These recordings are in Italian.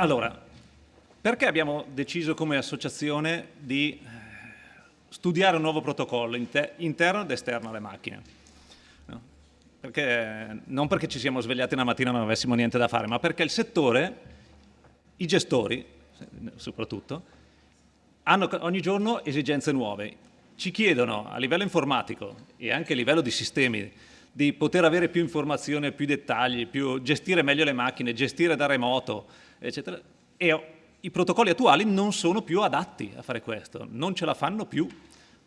Allora, perché abbiamo deciso come associazione di eh, studiare un nuovo protocollo inter interno ed esterno alle macchine? Perché, non perché ci siamo svegliati una mattina e non avessimo niente da fare, ma perché il settore, i gestori soprattutto, hanno ogni giorno esigenze nuove. Ci chiedono a livello informatico e anche a livello di sistemi di poter avere più informazioni, più dettagli, più, gestire meglio le macchine, gestire da remoto, eccetera. E i protocolli attuali non sono più adatti a fare questo, non ce la fanno più.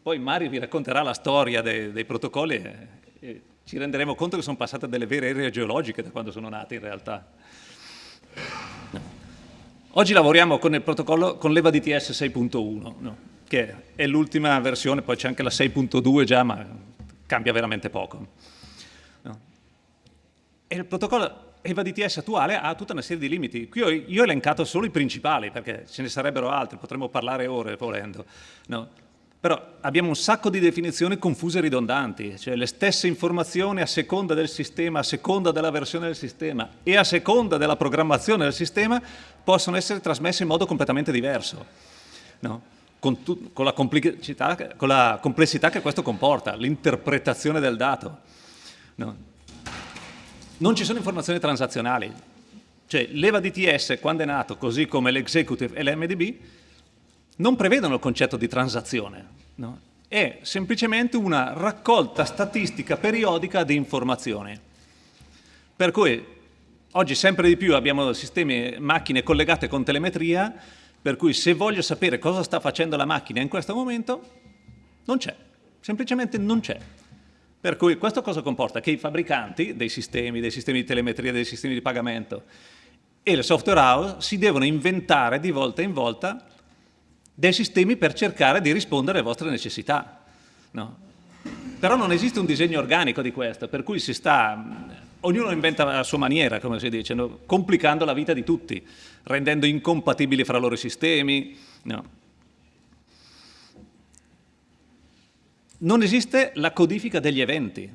Poi Mario vi racconterà la storia dei, dei protocolli e, e, ci renderemo conto che sono passate delle vere ere geologiche da quando sono nati in realtà. No. Oggi lavoriamo con il protocollo con l'EVA DTS 6.1, no? che è l'ultima versione, poi c'è anche la 6.2 già, ma cambia veramente poco. No? E il protocollo EVA DTS attuale ha tutta una serie di limiti. Qui ho, io ho elencato solo i principali, perché ce ne sarebbero altri, potremmo parlare ore volendo. No? Però abbiamo un sacco di definizioni confuse e ridondanti, cioè le stesse informazioni a seconda del sistema, a seconda della versione del sistema e a seconda della programmazione del sistema possono essere trasmesse in modo completamente diverso. No? Con, con, la con, la complessità che questo comporta, l'interpretazione del dato. No? Non ci sono informazioni transazionali. Cioè l'EVA DTS quando è nato, così come l'executive e l'MDB, non prevedono il concetto di transazione. No? È semplicemente una raccolta statistica periodica di informazioni. Per cui oggi sempre di più abbiamo sistemi, macchine collegate con telemetria, per cui se voglio sapere cosa sta facendo la macchina in questo momento, non c'è, semplicemente non c'è. Per cui questo cosa comporta? Che i fabbricanti dei sistemi, dei sistemi di telemetria, dei sistemi di pagamento e le software house si devono inventare di volta in volta dei sistemi per cercare di rispondere alle vostre necessità. No? Però non esiste un disegno organico di questo, per cui si sta, ognuno inventa a sua maniera, come si dice, no? complicando la vita di tutti, rendendo incompatibili fra loro i sistemi. No? Non esiste la codifica degli eventi.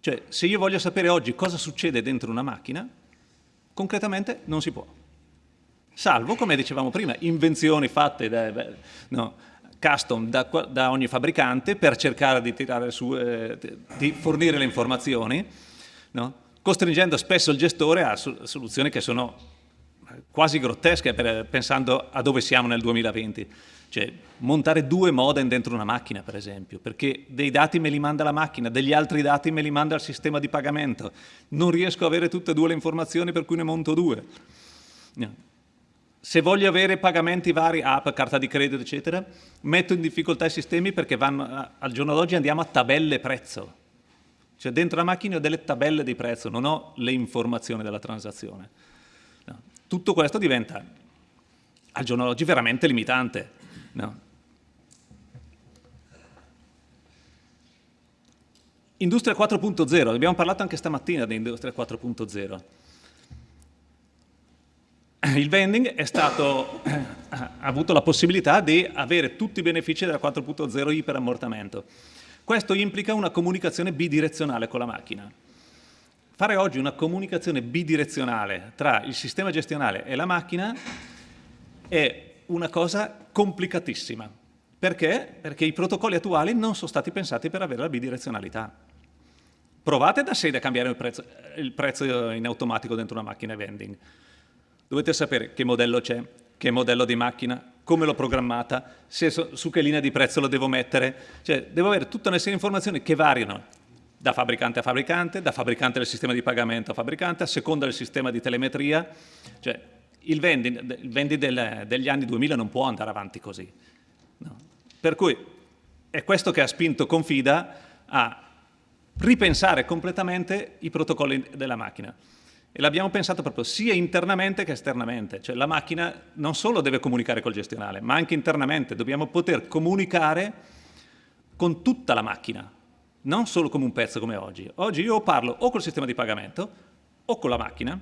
Cioè, se io voglio sapere oggi cosa succede dentro una macchina, concretamente non si può. Salvo, come dicevamo prima, invenzioni fatte da, no, custom da, da, ogni fabbricante per cercare di, su, eh, di fornire le informazioni, no? costringendo spesso il gestore a soluzioni che sono quasi grottesche per, pensando a dove siamo nel 2020. Cioè, montare due modem dentro una macchina, per esempio, perché dei dati me li manda la macchina, degli altri dati me li manda il sistema di pagamento. Non riesco a avere tutte e due le informazioni, per cui ne monto due. Se voglio avere pagamenti vari, app, carta di credito, eccetera, metto in difficoltà i sistemi perché vanno, al giorno d'oggi andiamo a tabelle prezzo. Cioè dentro la macchina ho delle tabelle di prezzo, non ho le informazioni della transazione. Tutto questo diventa al giorno d'oggi veramente limitante. No. Industria 4.0, abbiamo parlato anche stamattina di Industria 4.0. Il vending stato, ha avuto la possibilità di avere tutti i benefici della 4.0 iperammortamento. Questo implica una comunicazione bidirezionale con la macchina. Fare oggi una comunicazione bidirezionale tra il sistema gestionale e la macchina è una cosa complicatissima. Perché? Perché i protocolli attuali non sono stati pensati per avere la bidirezionalità. Provate da sede a cambiare il prezzo, il prezzo in automatico dentro una macchina vending. Dovete sapere che modello c'è, che modello di macchina, come l'ho programmata, su che linea di prezzo lo devo mettere. Cioè, devo avere tutta una serie di informazioni che variano da fabbricante a fabbricante, da fabbricante del sistema di pagamento a fabbricante, a seconda del sistema di telemetria. Cioè, il vending, il vending del, degli anni 2000 non può andare avanti così. No. Per cui è questo che ha spinto Confida a ripensare completamente i protocolli della macchina. E l'abbiamo pensato proprio sia internamente che esternamente. Cioè la macchina non solo deve comunicare col gestionale, ma anche internamente. Dobbiamo poter comunicare con tutta la macchina, non solo come un pezzo come oggi. Oggi io parlo o col sistema di pagamento o con la macchina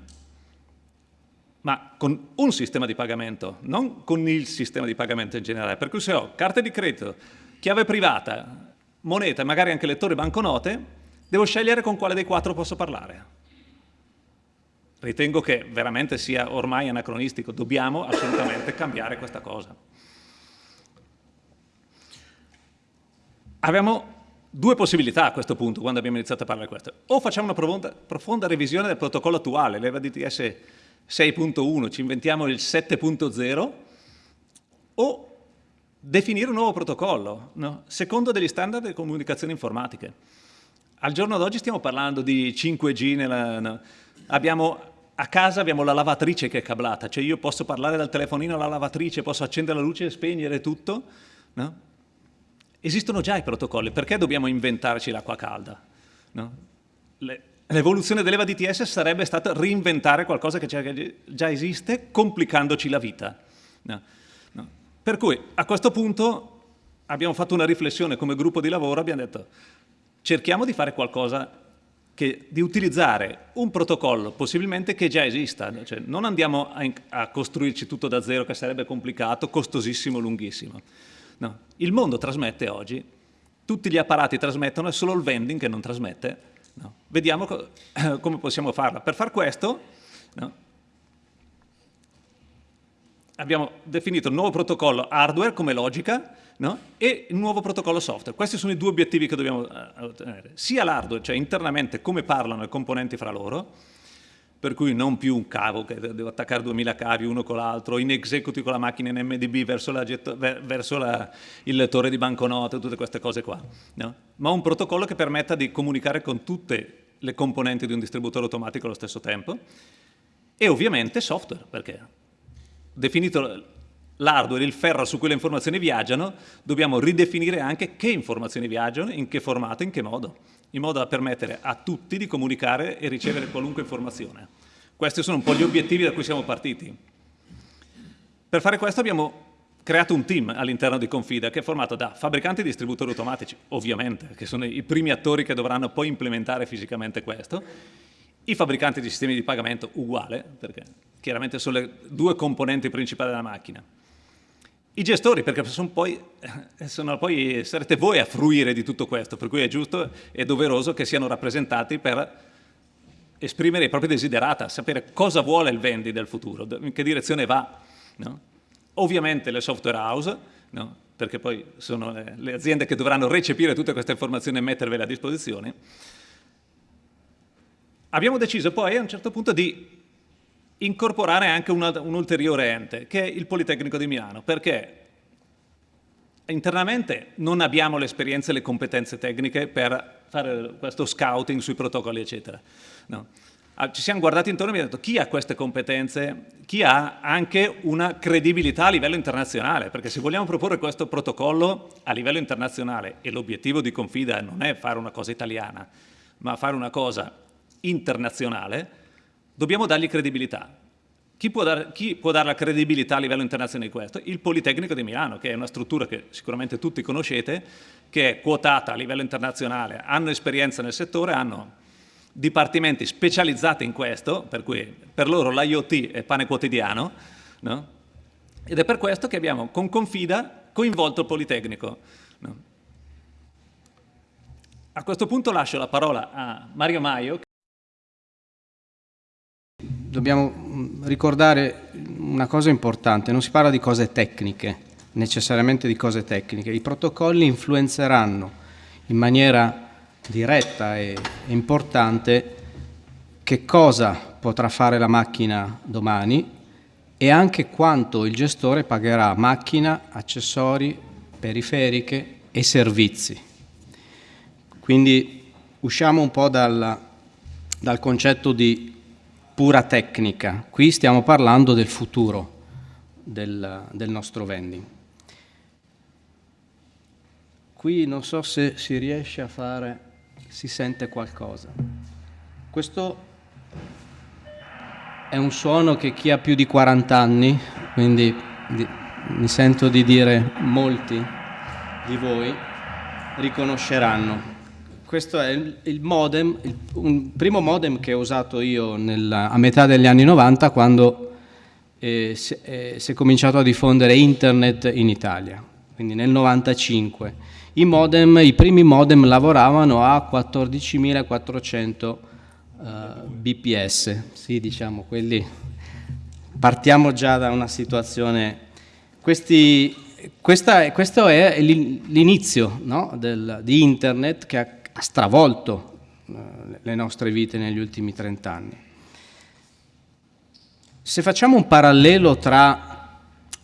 ma con un sistema di pagamento, non con il sistema di pagamento in generale. Per cui se ho carte di credito, chiave privata, moneta e magari anche lettore banconote, devo scegliere con quale dei quattro posso parlare. ritengo che veramente sia ormai anacronistico, dobbiamo assolutamente cambiare questa cosa. Abbiamo due possibilità a questo punto, quando abbiamo iniziato a parlare di questo. O facciamo una profonda, profonda revisione del protocollo attuale, l'EVA DTS 6.1, ci inventiamo il 7.0, o definire un nuovo protocollo, no? secondo degli standard di comunicazione informatiche. Al giorno d'oggi stiamo parlando di 5G, nella, no? abbiamo, a casa abbiamo la lavatrice che è cablata, cioè io posso parlare dal telefonino alla lavatrice, posso accendere la luce e spegnere tutto, no? Esistono già i protocolli, perché dobbiamo inventarci l'acqua calda? No? L'evoluzione dell'EVA DTS sarebbe stata reinventare qualcosa che già esiste, complicandoci la vita. No? No. Per cui a questo punto abbiamo fatto una riflessione come gruppo di lavoro, abbiamo detto cerchiamo di fare qualcosa che, di utilizzare un protocollo possibilmente che già esista, cioè, non andiamo a, a costruirci tutto da zero che sarebbe complicato, costosissimo, lunghissimo. No. Il mondo trasmette oggi, tutti gli apparati trasmettono, è solo il vending che non trasmette. No. Vediamo co come possiamo farla. Per far questo no, abbiamo definito il nuovo protocollo hardware come logica e il nuovo protocollo software. Questi sono i due obiettivi che dobbiamo eh, ottenere. Sia l'hardware, cioè internamente come parlano i componenti fra loro, per cui non più un cavo che devo attaccare 2000 cavi uno con l'altro, in executive con la macchina in MDB verso, la, verso la, il lettore di banconote, tutte queste cose qua, no? ma un protocollo che permetta di comunicare con tutte le componenti di un distributore automatico allo stesso tempo e ovviamente software, perché definito l'hardware, il ferro su cui le informazioni viaggiano, dobbiamo ridefinire anche che informazioni viaggiano, in che formato, in che modo in modo da permettere a tutti di comunicare e ricevere qualunque informazione. Questi sono un po' gli obiettivi da cui siamo partiti. Per fare questo abbiamo creato un team all'interno di Confida che è formato da fabbricanti e distributori automatici, ovviamente, che sono i primi attori che dovranno poi implementare fisicamente questo, i fabbricanti di sistemi di pagamento uguale, perché chiaramente sono le due componenti principali della macchina, i gestori, perché sono poi, sono poi, sarete voi a fruire di tutto questo, per cui è giusto e doveroso che siano rappresentati per esprimere i propri desiderata, sapere cosa vuole il vendi del futuro, in che direzione va. No? Ovviamente le software house, no? perché poi sono le, le, aziende che dovranno recepire tutte queste informazioni e mettervele a disposizione. Abbiamo deciso poi a un certo punto di incorporare anche una, un ulteriore ente, che è il Politecnico di Milano, perché internamente non abbiamo l'esperienza e le competenze tecniche per fare questo scouting sui protocolli, eccetera. No. Ah, ci siamo guardati intorno e abbiamo detto chi ha queste competenze, chi ha anche una credibilità a livello internazionale, perché se vogliamo proporre questo protocollo a livello internazionale e l'obiettivo di Confida non è fare una cosa italiana, ma fare una cosa internazionale, dobbiamo dargli credibilità. Chi può, dar, chi può, dare la credibilità a livello internazionale di questo? Il Politecnico di Milano, che è una struttura che sicuramente tutti conoscete, che è quotata a livello internazionale, hanno esperienza nel settore, hanno dipartimenti specializzati in questo, per cui per loro l'IoT è pane quotidiano, no? ed è per questo che abbiamo con Confida coinvolto il Politecnico. No? A questo punto lascio la parola a Mario Maio, dobbiamo mm, ricordare una cosa importante, non si parla di cose tecniche, necessariamente di cose tecniche, i protocolli influenzeranno in maniera diretta e importante che cosa potrà fare la macchina domani e anche quanto il gestore pagherà macchina, accessori, periferiche e servizi. Quindi usciamo un po' dal, dal concetto di pura tecnica, qui stiamo parlando del futuro del, del nostro vending. Qui non so se si riesce a fare, si sente qualcosa. Questo è un suono che chi ha più di 40 anni, quindi di, mi sento di dire molti di voi, riconosceranno questo è il, modem, il, un primo modem che ho usato io nel, a metà degli anni 90 quando eh, si, eh, si, è cominciato a diffondere internet in Italia, quindi nel 95. I, modem, i primi modem lavoravano a 14.400 BPS, sì diciamo quelli, partiamo già da una situazione, Questi, questa, questo è l'inizio no, di internet che ha, stravolto uh, le nostre vite negli ultimi 30 anni. Se facciamo un parallelo tra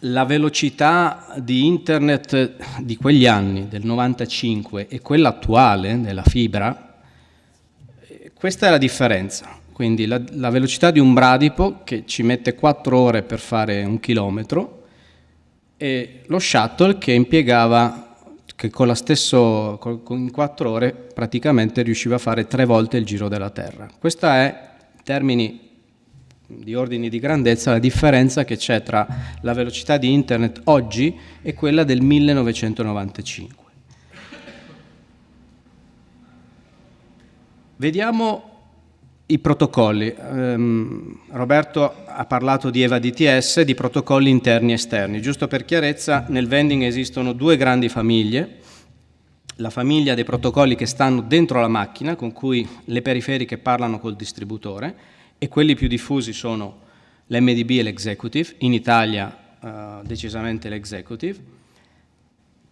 la velocità di internet di quegli anni, del 95, e quella attuale della fibra, questa è la differenza. Quindi la, la, velocità di un bradipo che ci mette 4 ore per fare un chilometro e lo shuttle che impiegava, che con la stesso, in 4 ore praticamente riusciva a fare tre volte il giro della Terra. Questa è, in termini di ordini di grandezza la differenza che c'è tra la velocità di internet oggi e quella del 1995. Vediamo i protocolli. Um, Roberto ha parlato di EVA DTS, di protocolli interni e esterni. Giusto per chiarezza, nel vending esistono due grandi famiglie. La famiglia dei protocolli che stanno dentro la macchina, con cui le periferiche parlano col distributore, e quelli più diffusi sono l'MDB e l'executive, in Italia uh, decisamente l'executive.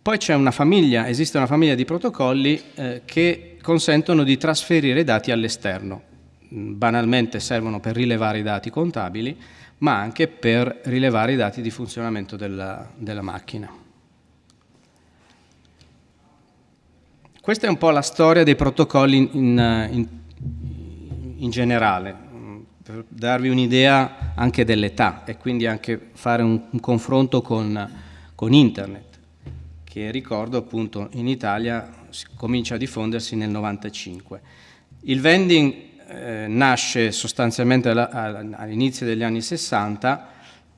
Poi c'è una famiglia, esiste una famiglia di protocolli eh, che consentono di trasferire dati all'esterno. Banalmente servono per rilevare i dati contabili, ma anche per rilevare i dati di funzionamento della, della macchina. Questa è un po' la storia dei protocolli in, in, in generale per darvi un'idea anche dell'età e quindi anche fare un, un confronto con, con, internet, che ricordo appunto in Italia comincia a diffondersi nel 95. Il vending eh, nasce sostanzialmente all'inizio degli anni 60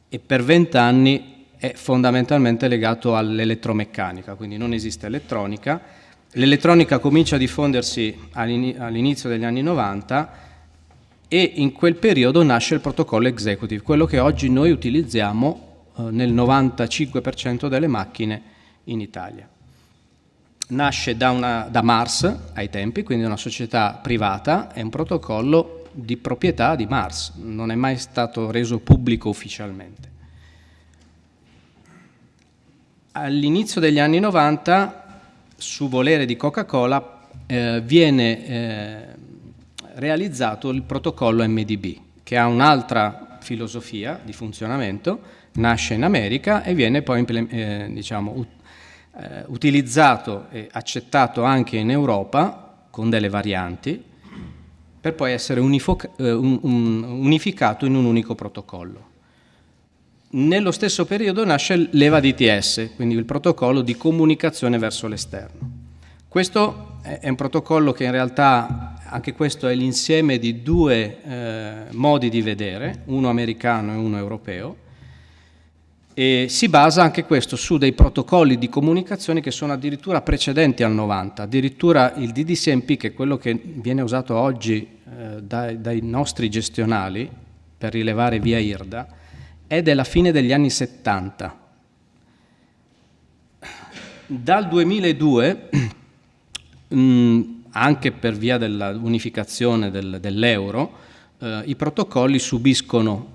e per 20 anni è fondamentalmente legato all'elettromeccanica, quindi non esiste elettronica. L'elettronica comincia a diffondersi all'inizio degli anni 90 e in quel periodo nasce il protocollo executive, quello che oggi noi utilizziamo eh, nel 95% delle macchine in Italia. Nasce da, una, da Mars ai tempi, quindi una società privata, è un protocollo di proprietà di Mars, non è mai stato reso pubblico ufficialmente. All'inizio degli anni 90, su volere di Coca-Cola, eh, viene eh, realizzato il protocollo MDB, che ha un'altra filosofia di funzionamento, nasce in America e viene poi eh, diciamo, eh, utilizzato e accettato anche in Europa con delle varianti, per poi essere eh, un, un, unificato in un unico protocollo. Nello stesso periodo nasce l'EVA DTS, quindi il protocollo di comunicazione verso l'esterno. Questo è un protocollo che in realtà anche questo è l'insieme di due eh, modi di vedere, uno americano e uno europeo, e si basa anche questo su dei protocolli di comunicazione che sono addirittura precedenti al 90, addirittura il DDCMP, che è quello che viene usato oggi eh, dai, dai nostri gestionali per rilevare via IRDA, è della fine degli anni 70. Dal 2002 mh, anche per via dell'unificazione del, dell'euro, eh, i protocolli subiscono,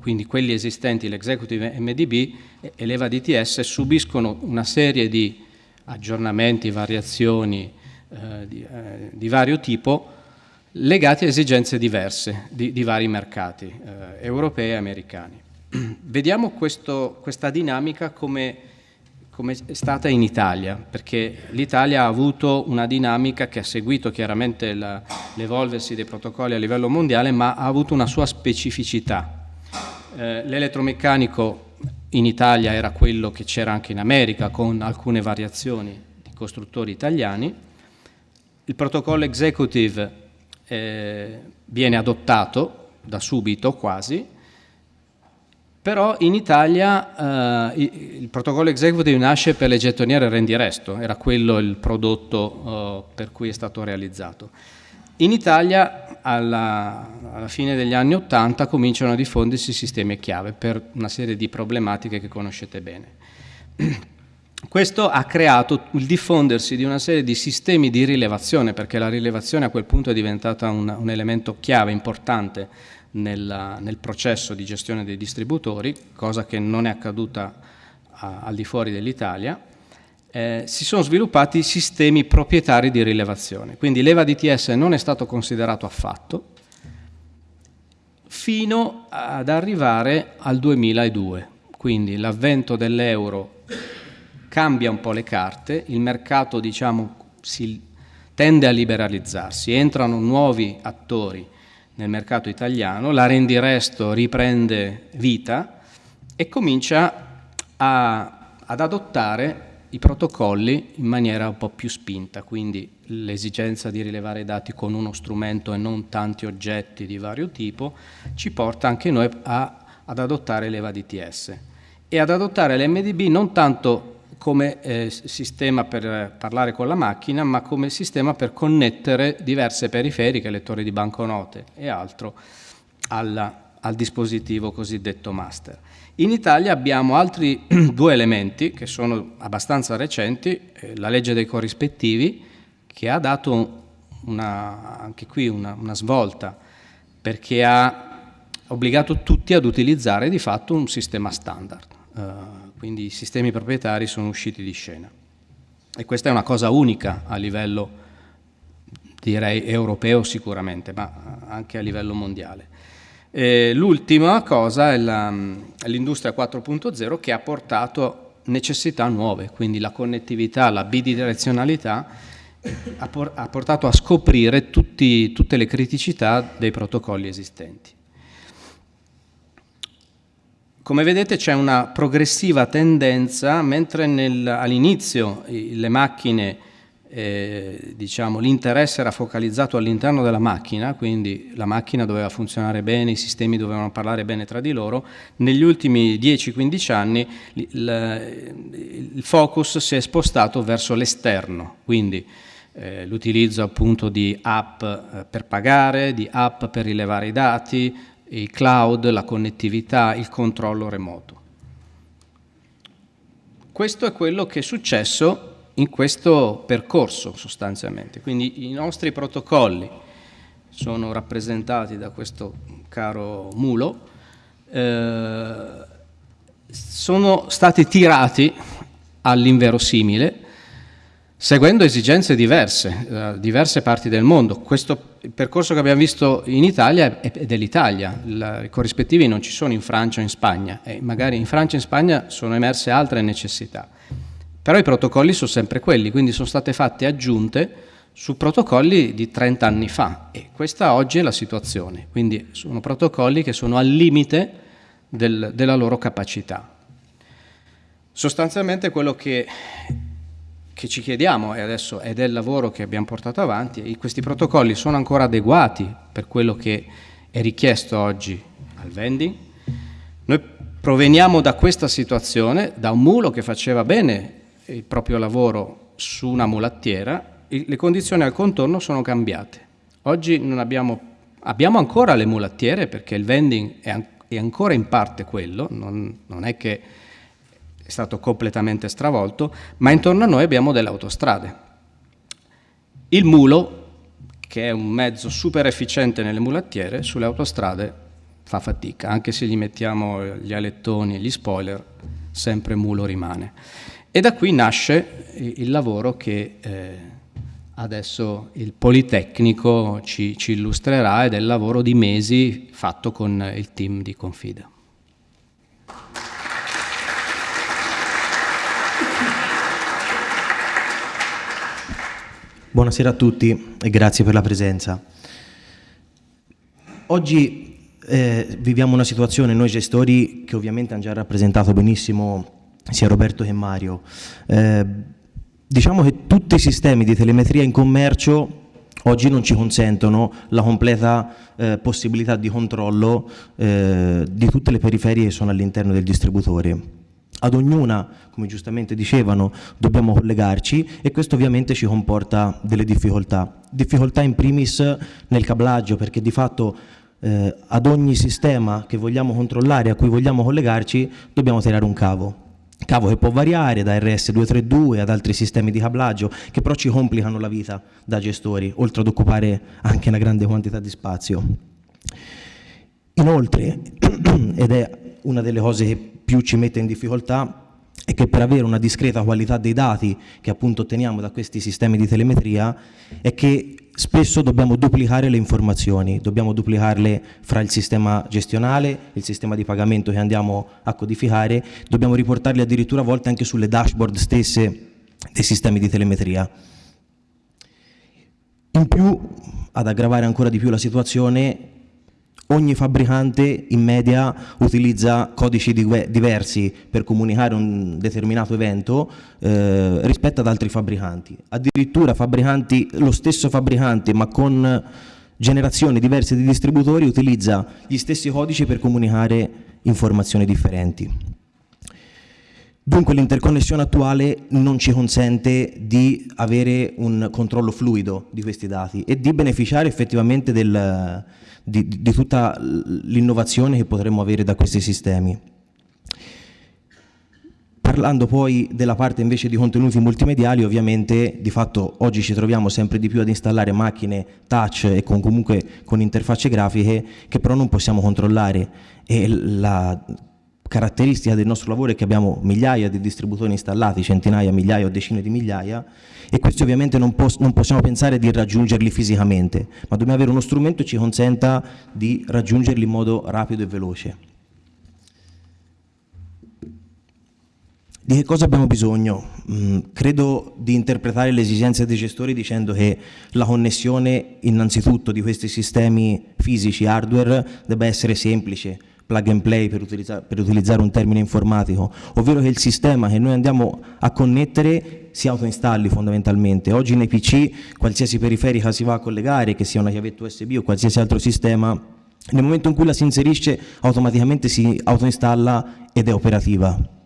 quindi quelli esistenti, l'executive MDB e l'EVA DTS, subiscono una serie di aggiornamenti, variazioni eh, di, eh, di, vario tipo legati a esigenze diverse di, di vari mercati, eh, europei e americani. Vediamo questo, questa dinamica come come è stata in Italia, perché l'Italia ha avuto una dinamica che ha seguito chiaramente l'evolversi dei protocolli a livello mondiale, ma ha avuto una sua specificità. Eh, l'elettromeccanico in Italia era quello che c'era anche in America, con alcune variazioni di costruttori italiani. Il protocollo executive eh, viene adottato da subito quasi, però in Italia eh, il protocollo executive nasce per le gettoniere rendi resto, era quello il prodotto eh, per cui è stato realizzato. In Italia alla, alla, fine degli anni Ottanta cominciano a diffondersi sistemi chiave per una serie di problematiche che conoscete bene. Questo ha creato il diffondersi di una serie di sistemi di rilevazione, perché la rilevazione a quel punto è diventata un, un elemento chiave, importante nella, nel processo di gestione dei distributori, cosa che non è accaduta a, al di fuori dell'Italia, eh, si sono sviluppati sistemi proprietari di rilevazione. Quindi l'EVA DTS non è stato considerato affatto fino ad arrivare al 2002. Quindi l'avvento dell'euro cambia un po' le carte, il mercato diciamo, si tende a liberalizzarsi, entrano nuovi attori nel mercato italiano, la rendiresto riprende vita e comincia a, ad adottare i protocolli in maniera un po' più spinta, quindi l'esigenza di rilevare i dati con uno strumento e non tanti oggetti di vario tipo ci porta anche noi a, ad adottare l'EVA DTS e ad adottare l'MDB non tanto come eh, sistema per parlare con la macchina, ma come sistema per connettere diverse periferiche, lettori di banconote e altro, alla, al dispositivo cosiddetto master. In Italia abbiamo altri due elementi che sono abbastanza recenti, eh, la legge dei corrispettivi che ha dato una, anche qui una, una svolta perché ha obbligato tutti ad utilizzare di fatto un sistema standard, uh, quindi i sistemi proprietari sono usciti di scena. E questa è una cosa unica a livello, direi, europeo sicuramente, ma anche a livello mondiale. L'ultima cosa è l'industria 4.0 che ha portato necessità nuove, quindi la connettività, la bidirezionalità ha, por ha portato a scoprire tutti, tutte le criticità dei protocolli esistenti. Come vedete c'è una progressiva tendenza, mentre all'inizio le macchine eh, diciamo, l'interesse era focalizzato all'interno della macchina, quindi la macchina doveva funzionare bene, i sistemi dovevano parlare bene tra di loro, negli ultimi 10-15 anni il, il focus si è spostato verso l'esterno, quindi eh, l'utilizzo appunto di app eh, per pagare, di app per rilevare i dati, il cloud, la connettività, il controllo remoto. Questo è quello che è successo in questo percorso sostanzialmente. Quindi i nostri protocolli sono rappresentati da questo caro mulo, eh, sono stati tirati all'inverosimile seguendo esigenze diverse, da diverse parti del mondo. Questo percorso che abbiamo visto in Italia è dell'Italia, i corrispettivi non ci sono in Francia o in Spagna e magari in Francia e in Spagna sono emerse altre necessità. Però i protocolli sono sempre quelli, quindi sono state fatte aggiunte su protocolli di 30 anni fa e questa oggi è la situazione, quindi sono protocolli che sono al limite del, della loro capacità. Sostanzialmente quello che, che ci chiediamo, e adesso è del lavoro che abbiamo portato avanti, è questi protocolli sono ancora adeguati per quello che è richiesto oggi al vending? Noi proveniamo da questa situazione, da un mulo che faceva bene il proprio lavoro su una mulattiera, le condizioni al contorno sono cambiate. Oggi abbiamo, abbiamo, ancora le mulattiere perché il vending è, an è ancora in parte quello, non, non, è che è stato completamente stravolto, ma intorno a noi abbiamo delle autostrade. Il mulo, che è un mezzo super efficiente nelle mulattiere, sulle autostrade fa fatica, anche se gli mettiamo gli alettoni e gli spoiler, sempre mulo rimane. E da qui nasce il lavoro che eh, adesso il Politecnico ci, ci, illustrerà ed è il lavoro di mesi fatto con il team di Confida. Buonasera a tutti e grazie per la presenza. Oggi eh, viviamo una situazione, noi gestori, che ovviamente hanno già rappresentato benissimo sia Roberto che Mario. Eh, diciamo che tutti i sistemi di telemetria in commercio oggi non ci consentono la completa eh, possibilità di controllo eh, di tutte le periferie che sono all'interno del distributore. Ad ognuna, come giustamente dicevano, dobbiamo collegarci e questo ovviamente ci comporta delle difficoltà. Difficoltà in primis nel cablaggio perché di fatto eh, ad ogni sistema che vogliamo controllare, a cui vogliamo collegarci, dobbiamo tirare un cavo cavo che può variare da RS232 ad altri sistemi di cablaggio che però ci complicano la vita da gestori, oltre ad occupare anche una grande quantità di spazio. Inoltre, ed è una delle cose che più ci mette in difficoltà, è che per avere una discreta qualità dei dati che appunto otteniamo da questi sistemi di telemetria è che spesso dobbiamo duplicare le informazioni, dobbiamo duplicarle fra il sistema gestionale, il sistema di pagamento che andiamo a codificare, dobbiamo riportarle addirittura a volte anche sulle dashboard stesse dei sistemi di telemetria. In più, ad aggravare ancora di più la situazione, ogni fabbricante in media utilizza codici diversi per comunicare un determinato evento eh, rispetto ad altri fabbricanti. Addirittura lo stesso fabbricante ma con generazioni diverse di distributori utilizza gli stessi codici per comunicare informazioni differenti. Dunque l'interconnessione attuale non ci consente di avere un controllo fluido di questi dati e di beneficiare effettivamente del, di, di tutta l'innovazione che potremmo avere da questi sistemi. Parlando poi della parte invece di contenuti multimediali, ovviamente di fatto oggi ci troviamo sempre di più ad installare macchine touch e con, comunque con interfacce grafiche che però non possiamo controllare e la caratteristica del nostro lavoro è che abbiamo migliaia di distributori installati, centinaia, migliaia o decine di migliaia e questi ovviamente non, pos non possiamo pensare di raggiungerli fisicamente, ma dobbiamo avere uno strumento che ci consenta di raggiungerli in modo rapido e veloce. Di che cosa abbiamo bisogno? Mm, credo di interpretare le esigenze dei gestori dicendo che la connessione innanzitutto di questi sistemi fisici, hardware, debba essere semplice, plug and play per, utilizza per utilizzare un termine informatico, ovvero che il sistema che noi andiamo a connettere si autoinstalli fondamentalmente. Oggi nei PC qualsiasi periferica si va a collegare, che sia una chiavetta USB o qualsiasi altro sistema, nel momento in cui la si inserisce automaticamente si autoinstalla ed è operativa.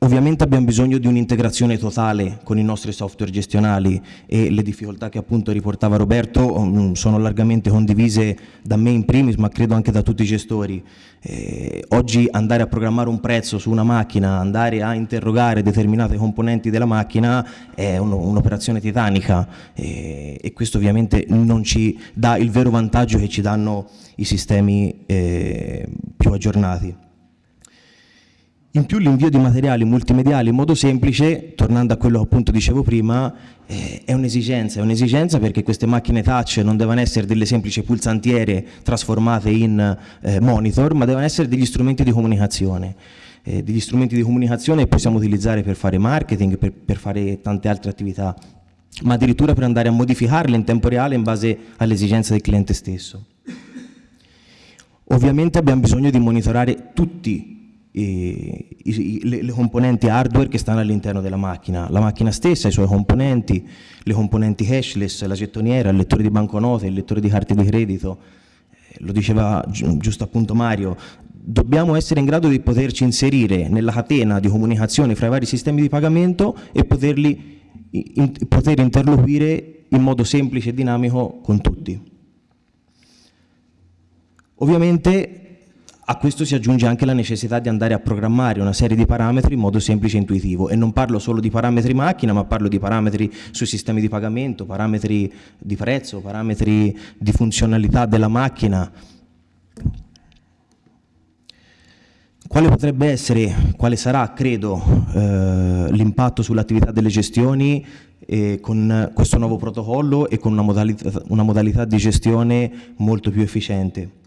Ovviamente abbiamo bisogno di un'integrazione totale con i nostri software gestionali e le difficoltà che appunto riportava Roberto um, sono largamente condivise da me in primis ma credo anche da tutti i gestori. Eh, oggi andare a programmare un prezzo su una macchina, andare a interrogare determinate componenti della macchina è un'operazione titanica eh, e questo ovviamente non ci dà il vero vantaggio che ci danno i sistemi eh, più aggiornati. In più l'invio di materiali multimediali in modo semplice, tornando a quello che appunto dicevo prima, eh, è un'esigenza, è un'esigenza perché queste macchine touch non devono essere delle semplici pulsantiere trasformate in eh, monitor, ma devono essere degli strumenti di comunicazione. Eh, degli strumenti di comunicazione che possiamo utilizzare per fare marketing, per, per fare tante altre attività, ma addirittura per andare a modificarle in tempo reale in base alle esigenze del cliente stesso. Ovviamente abbiamo bisogno di monitorare tutti i, i, le, le, componenti hardware che stanno all'interno della macchina, la macchina stessa, i suoi componenti, le componenti cashless, la gettoniera, il lettore di banconote, il lettore di carte di credito, eh, lo diceva gi giusto appunto Mario, dobbiamo essere in grado di poterci inserire nella catena di comunicazione fra i vari sistemi di pagamento e poterli, in, poter interloquire in modo semplice e dinamico con tutti. Ovviamente a questo si aggiunge anche la necessità di andare a programmare una serie di parametri in modo semplice e intuitivo e non parlo solo di parametri macchina ma parlo di parametri sui sistemi di pagamento, parametri di prezzo, parametri di funzionalità della macchina. Quale potrebbe essere, quale sarà, credo, eh, l'impatto sull'attività delle gestioni eh, con questo nuovo protocollo e con una modalità, una modalità di gestione molto più efficiente?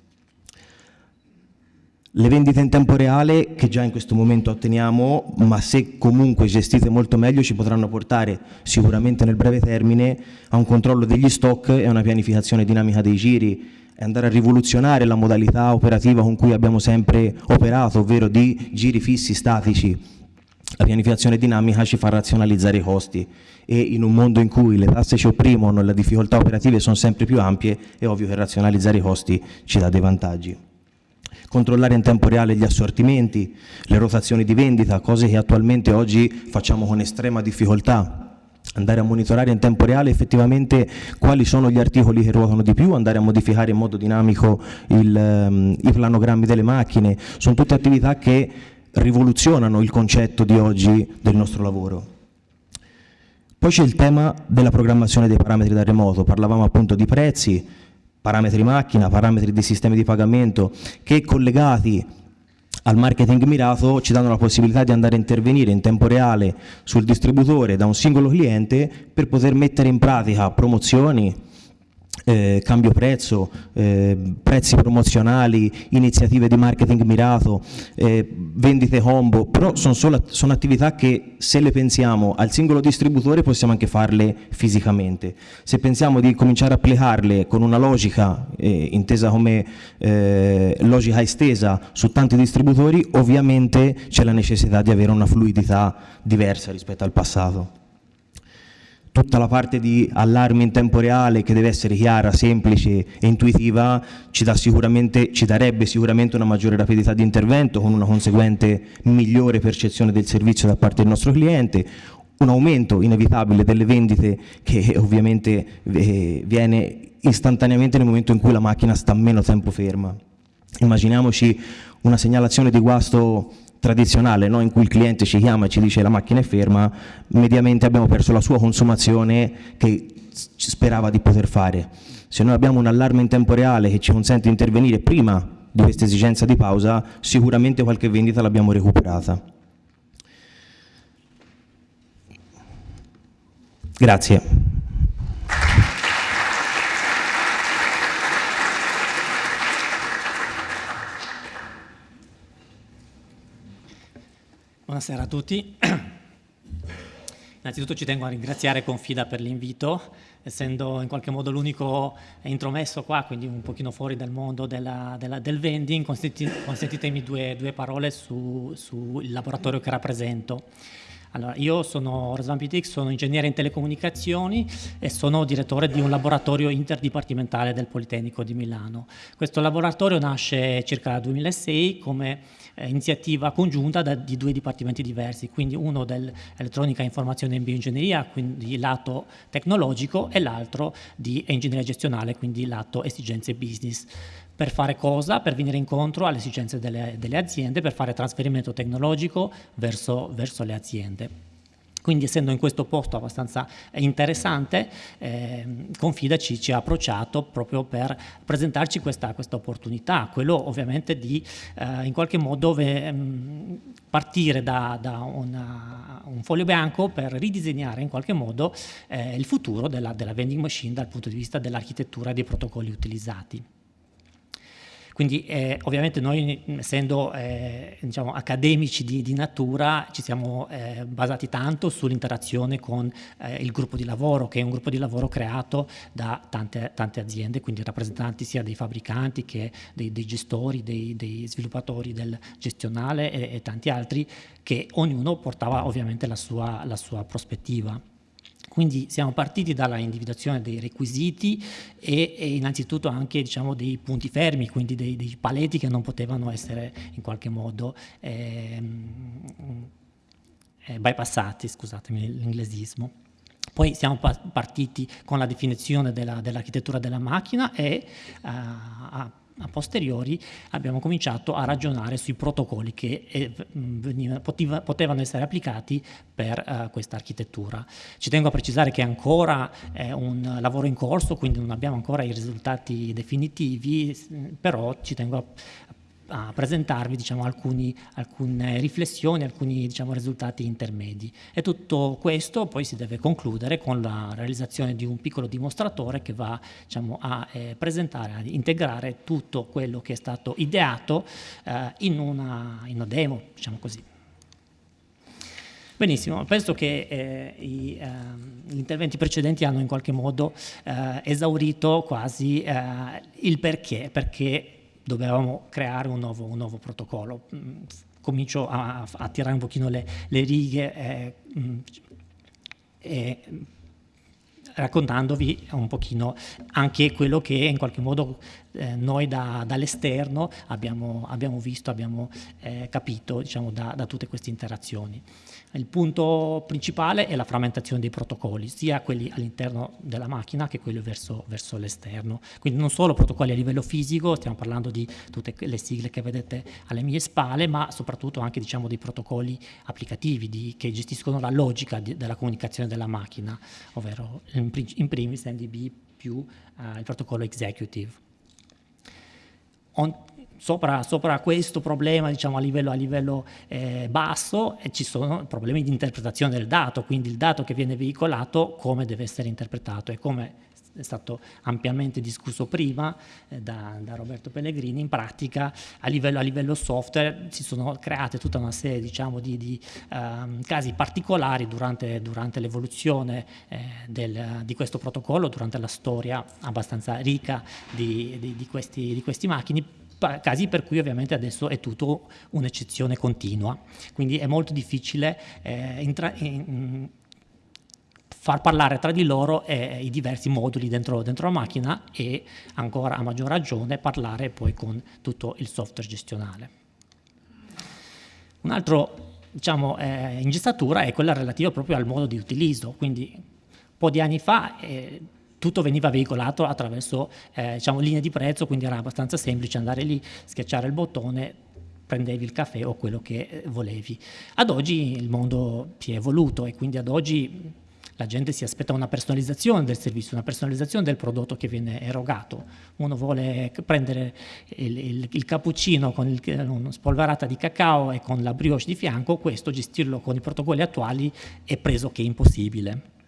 Le vendite in tempo reale, che già in questo momento otteniamo, ma se comunque gestite molto meglio, ci potranno portare sicuramente nel breve termine a un controllo degli stock e a una pianificazione dinamica dei giri e andare a rivoluzionare la modalità operativa con cui abbiamo sempre operato, ovvero di giri fissi statici. La pianificazione dinamica ci fa razionalizzare i costi e in un mondo in cui le tasse ci opprimono e le difficoltà operative sono sempre più ampie, è ovvio che razionalizzare i costi ci dà dei vantaggi controllare in tempo reale gli assortimenti, le rotazioni di vendita, cose che attualmente oggi facciamo con estrema difficoltà. Andare a monitorare in tempo reale effettivamente quali sono gli articoli che ruotano di più, andare a modificare in modo dinamico il, um, i planogrammi delle macchine, sono tutte attività che rivoluzionano il concetto di oggi del nostro lavoro. Poi c'è il tema della programmazione dei parametri da remoto, parlavamo appunto di prezzi, parametri macchina, parametri dei sistemi di pagamento che collegati al marketing mirato ci danno la possibilità di andare a intervenire in tempo reale sul distributore da un singolo cliente per poter mettere in pratica promozioni, eh, cambio prezzo, eh, prezzi promozionali, iniziative di marketing mirato, eh, vendite combo, però sono, solo, sono attività che se le pensiamo al singolo distributore possiamo anche farle fisicamente. Se pensiamo di cominciare a applicarle con una logica eh, intesa come eh, logica estesa su tanti distributori, ovviamente c'è la necessità di avere una fluidità diversa rispetto al passato tutta la parte di allarme in tempo reale che deve essere chiara, semplice e intuitiva ci, sicuramente, ci, darebbe sicuramente una maggiore rapidità di intervento con una conseguente migliore percezione del servizio da parte del nostro cliente, un aumento inevitabile delle vendite che ovviamente eh, viene istantaneamente nel momento in cui la macchina sta meno tempo ferma. Immaginiamoci una segnalazione di guasto tradizionale no? in cui il cliente ci chiama e ci dice la macchina è ferma, mediamente abbiamo perso la sua consumazione che sperava di poter fare. Se noi abbiamo un allarme in tempo reale che ci consente di intervenire prima di questa esigenza di pausa, sicuramente qualche vendita l'abbiamo recuperata. Grazie. Buonasera a tutti. Innanzitutto ci tengo a ringraziare Confida per l'invito, essendo in qualche modo l'unico intromesso qua, quindi un pochino fuori dal mondo della, della, del vending, consentitemi due, due parole sul su laboratorio che rappresento. Allora, io sono Razvan Pitix, sono ingegnere in telecomunicazioni e sono direttore di un laboratorio interdipartimentale del Politecnico di Milano. Questo laboratorio nasce circa nel 2006 come eh, iniziativa congiunta da, di due dipartimenti diversi, quindi uno dell'elettronica, informazione e bioingegneria, quindi lato tecnologico, e l'altro di ingegneria gestionale, quindi lato esigenze business. Per fare cosa? Per venire incontro alle esigenze delle, delle aziende, per fare trasferimento tecnologico verso, verso le aziende. Quindi essendo in questo posto abbastanza interessante, eh, Confida ci, ha approcciato proprio per presentarci questa, questa opportunità, quello ovviamente di eh, in qualche modo ve, mh, partire da, da una, un foglio bianco per ridisegnare in qualche modo eh, il futuro della, della vending machine dal punto di vista dell'architettura e dei protocolli utilizzati. Quindi eh, ovviamente noi essendo eh, diciamo, accademici di, di, natura ci siamo eh, basati tanto sull'interazione con eh, il gruppo di lavoro che è un gruppo di lavoro creato da tante, tante aziende, quindi rappresentanti sia dei fabbricanti che dei, dei gestori, dei, dei, sviluppatori del gestionale e, e, tanti altri che ognuno portava ovviamente la sua, la sua prospettiva. Quindi siamo partiti dalla individuazione dei requisiti e, e innanzitutto anche diciamo, dei punti fermi, quindi dei, dei, paletti che non potevano essere in qualche modo ehm, eh, bypassati, scusatemi l'inglesismo. Poi siamo partiti con la definizione dell'architettura della, della macchina e uh, a posteriori abbiamo cominciato a ragionare sui protocolli che eh, veniva, poteva, potevano essere applicati per uh, questa architettura. Ci tengo a precisare che ancora è un lavoro in corso, quindi non abbiamo ancora i risultati definitivi, però ci tengo a, a presentarvi diciamo, alcuni, alcune riflessioni, alcuni diciamo, risultati intermedi. E tutto questo poi si deve concludere con la realizzazione di un piccolo dimostratore che va diciamo, a eh, presentare, a integrare tutto quello che è stato ideato eh, in, una, in, una, demo, diciamo così. Benissimo, penso che eh, i, eh, gli interventi precedenti hanno in qualche modo eh, esaurito quasi eh, il perché, perché dovevamo creare un nuovo, un nuovo protocollo. Mm, comincio a, a, tirare un pochino le, le righe eh, mm, e raccontandovi un pochino anche quello che in qualche modo eh, noi da, dall'esterno abbiamo, abbiamo, visto, abbiamo eh, capito diciamo, da, da tutte queste interazioni. Il punto principale è la frammentazione dei protocolli, sia quelli all'interno della macchina che quelli verso, verso l'esterno. Quindi non solo protocolli a livello fisico, stiamo parlando di tutte le sigle che vedete alle mie spalle, ma soprattutto anche diciamo, dei protocolli applicativi di, che gestiscono la logica di, della comunicazione della macchina, ovvero in, in primis NDB più uh, il protocollo executive. On, sopra, sopra, questo problema diciamo, a livello, a livello eh, basso eh, ci sono problemi di interpretazione del dato, quindi il dato che viene veicolato come deve essere interpretato e come è stato ampiamente discusso prima eh, da, da, Roberto Pellegrini, in pratica a livello, a livello, software si sono create tutta una serie diciamo, di, di um, casi particolari durante, durante l'evoluzione eh, di questo protocollo, durante la storia abbastanza ricca di, di, di questi, questi macchini, casi per cui ovviamente adesso è tutto un'eccezione continua, quindi è molto difficile eh, in, far parlare tra di loro eh, i diversi moduli dentro, dentro, la macchina e ancora a maggior ragione parlare poi con tutto il software gestionale. Un altro diciamo, eh, ingessatura è quella relativa proprio al modo di utilizzo, quindi un po' di anni fa eh, tutto veniva veicolato attraverso eh, diciamo, linee di prezzo, quindi era abbastanza semplice andare lì, schiacciare il bottone, prendevi il caffè o quello che eh, volevi. Ad oggi il mondo si è evoluto e quindi ad oggi la gente si aspetta una personalizzazione del servizio, una personalizzazione del prodotto che viene erogato. Uno vuole prendere il, il, il cappuccino con una spolverata di cacao e con la brioche di fianco, questo gestirlo con i protocolli attuali è preso che impossibile.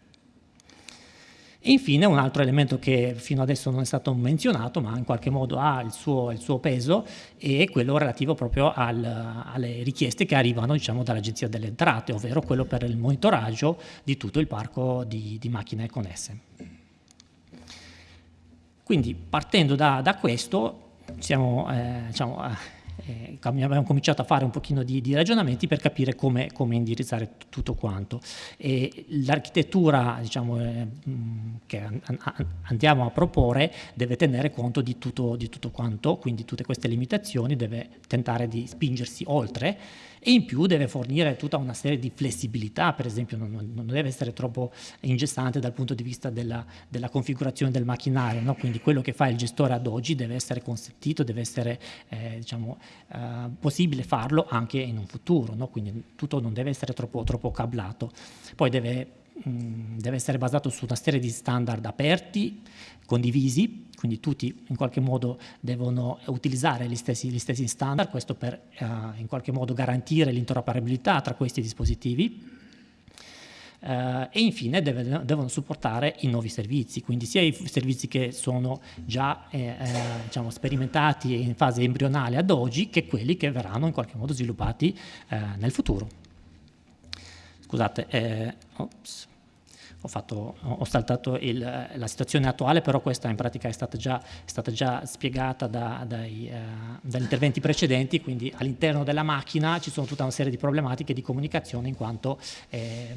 E infine un altro elemento che fino adesso non è stato menzionato, ma in qualche modo ha il suo, il suo peso, è quello relativo proprio al, alle richieste che arrivano diciamo, dall'Agenzia delle Entrate, ovvero quello per il monitoraggio di tutto il parco di, di macchine connesse. Quindi partendo da, da questo, siamo, eh, diciamo, eh, abbiamo cominciato a fare un pochino di, di ragionamenti per capire come, come indirizzare tutto quanto. l'architettura diciamo, eh, che an andiamo a proporre deve tenere conto di tutto, di tutto quanto, quindi tutte queste limitazioni, deve tentare di spingersi oltre e in più deve fornire tutta una serie di flessibilità, per esempio non, non deve essere troppo ingessante dal punto di vista della, della configurazione del macchinario, no? quindi quello che fa il gestore ad oggi deve essere consentito, deve essere eh, diciamo, eh, possibile farlo anche in un futuro, no? quindi tutto non deve essere troppo, troppo cablato. Poi deve deve essere basato su una serie di standard aperti, condivisi, quindi tutti in qualche modo devono utilizzare gli stessi, gli stessi standard, questo per uh, in qualche modo garantire l'interoperabilità tra questi dispositivi. Uh, e infine deve, devono supportare i nuovi servizi, quindi sia i servizi che sono già eh, eh, diciamo, sperimentati in fase embrionale ad oggi, che quelli che verranno in qualche modo sviluppati eh, nel futuro. Scusate, eh, ops ho, fatto, ho saltato il, la situazione attuale, però questa in pratica è stata già, è stata già spiegata da, dai, eh, dagli interventi precedenti, quindi all'interno della macchina ci sono tutta una serie di problematiche di comunicazione in quanto eh,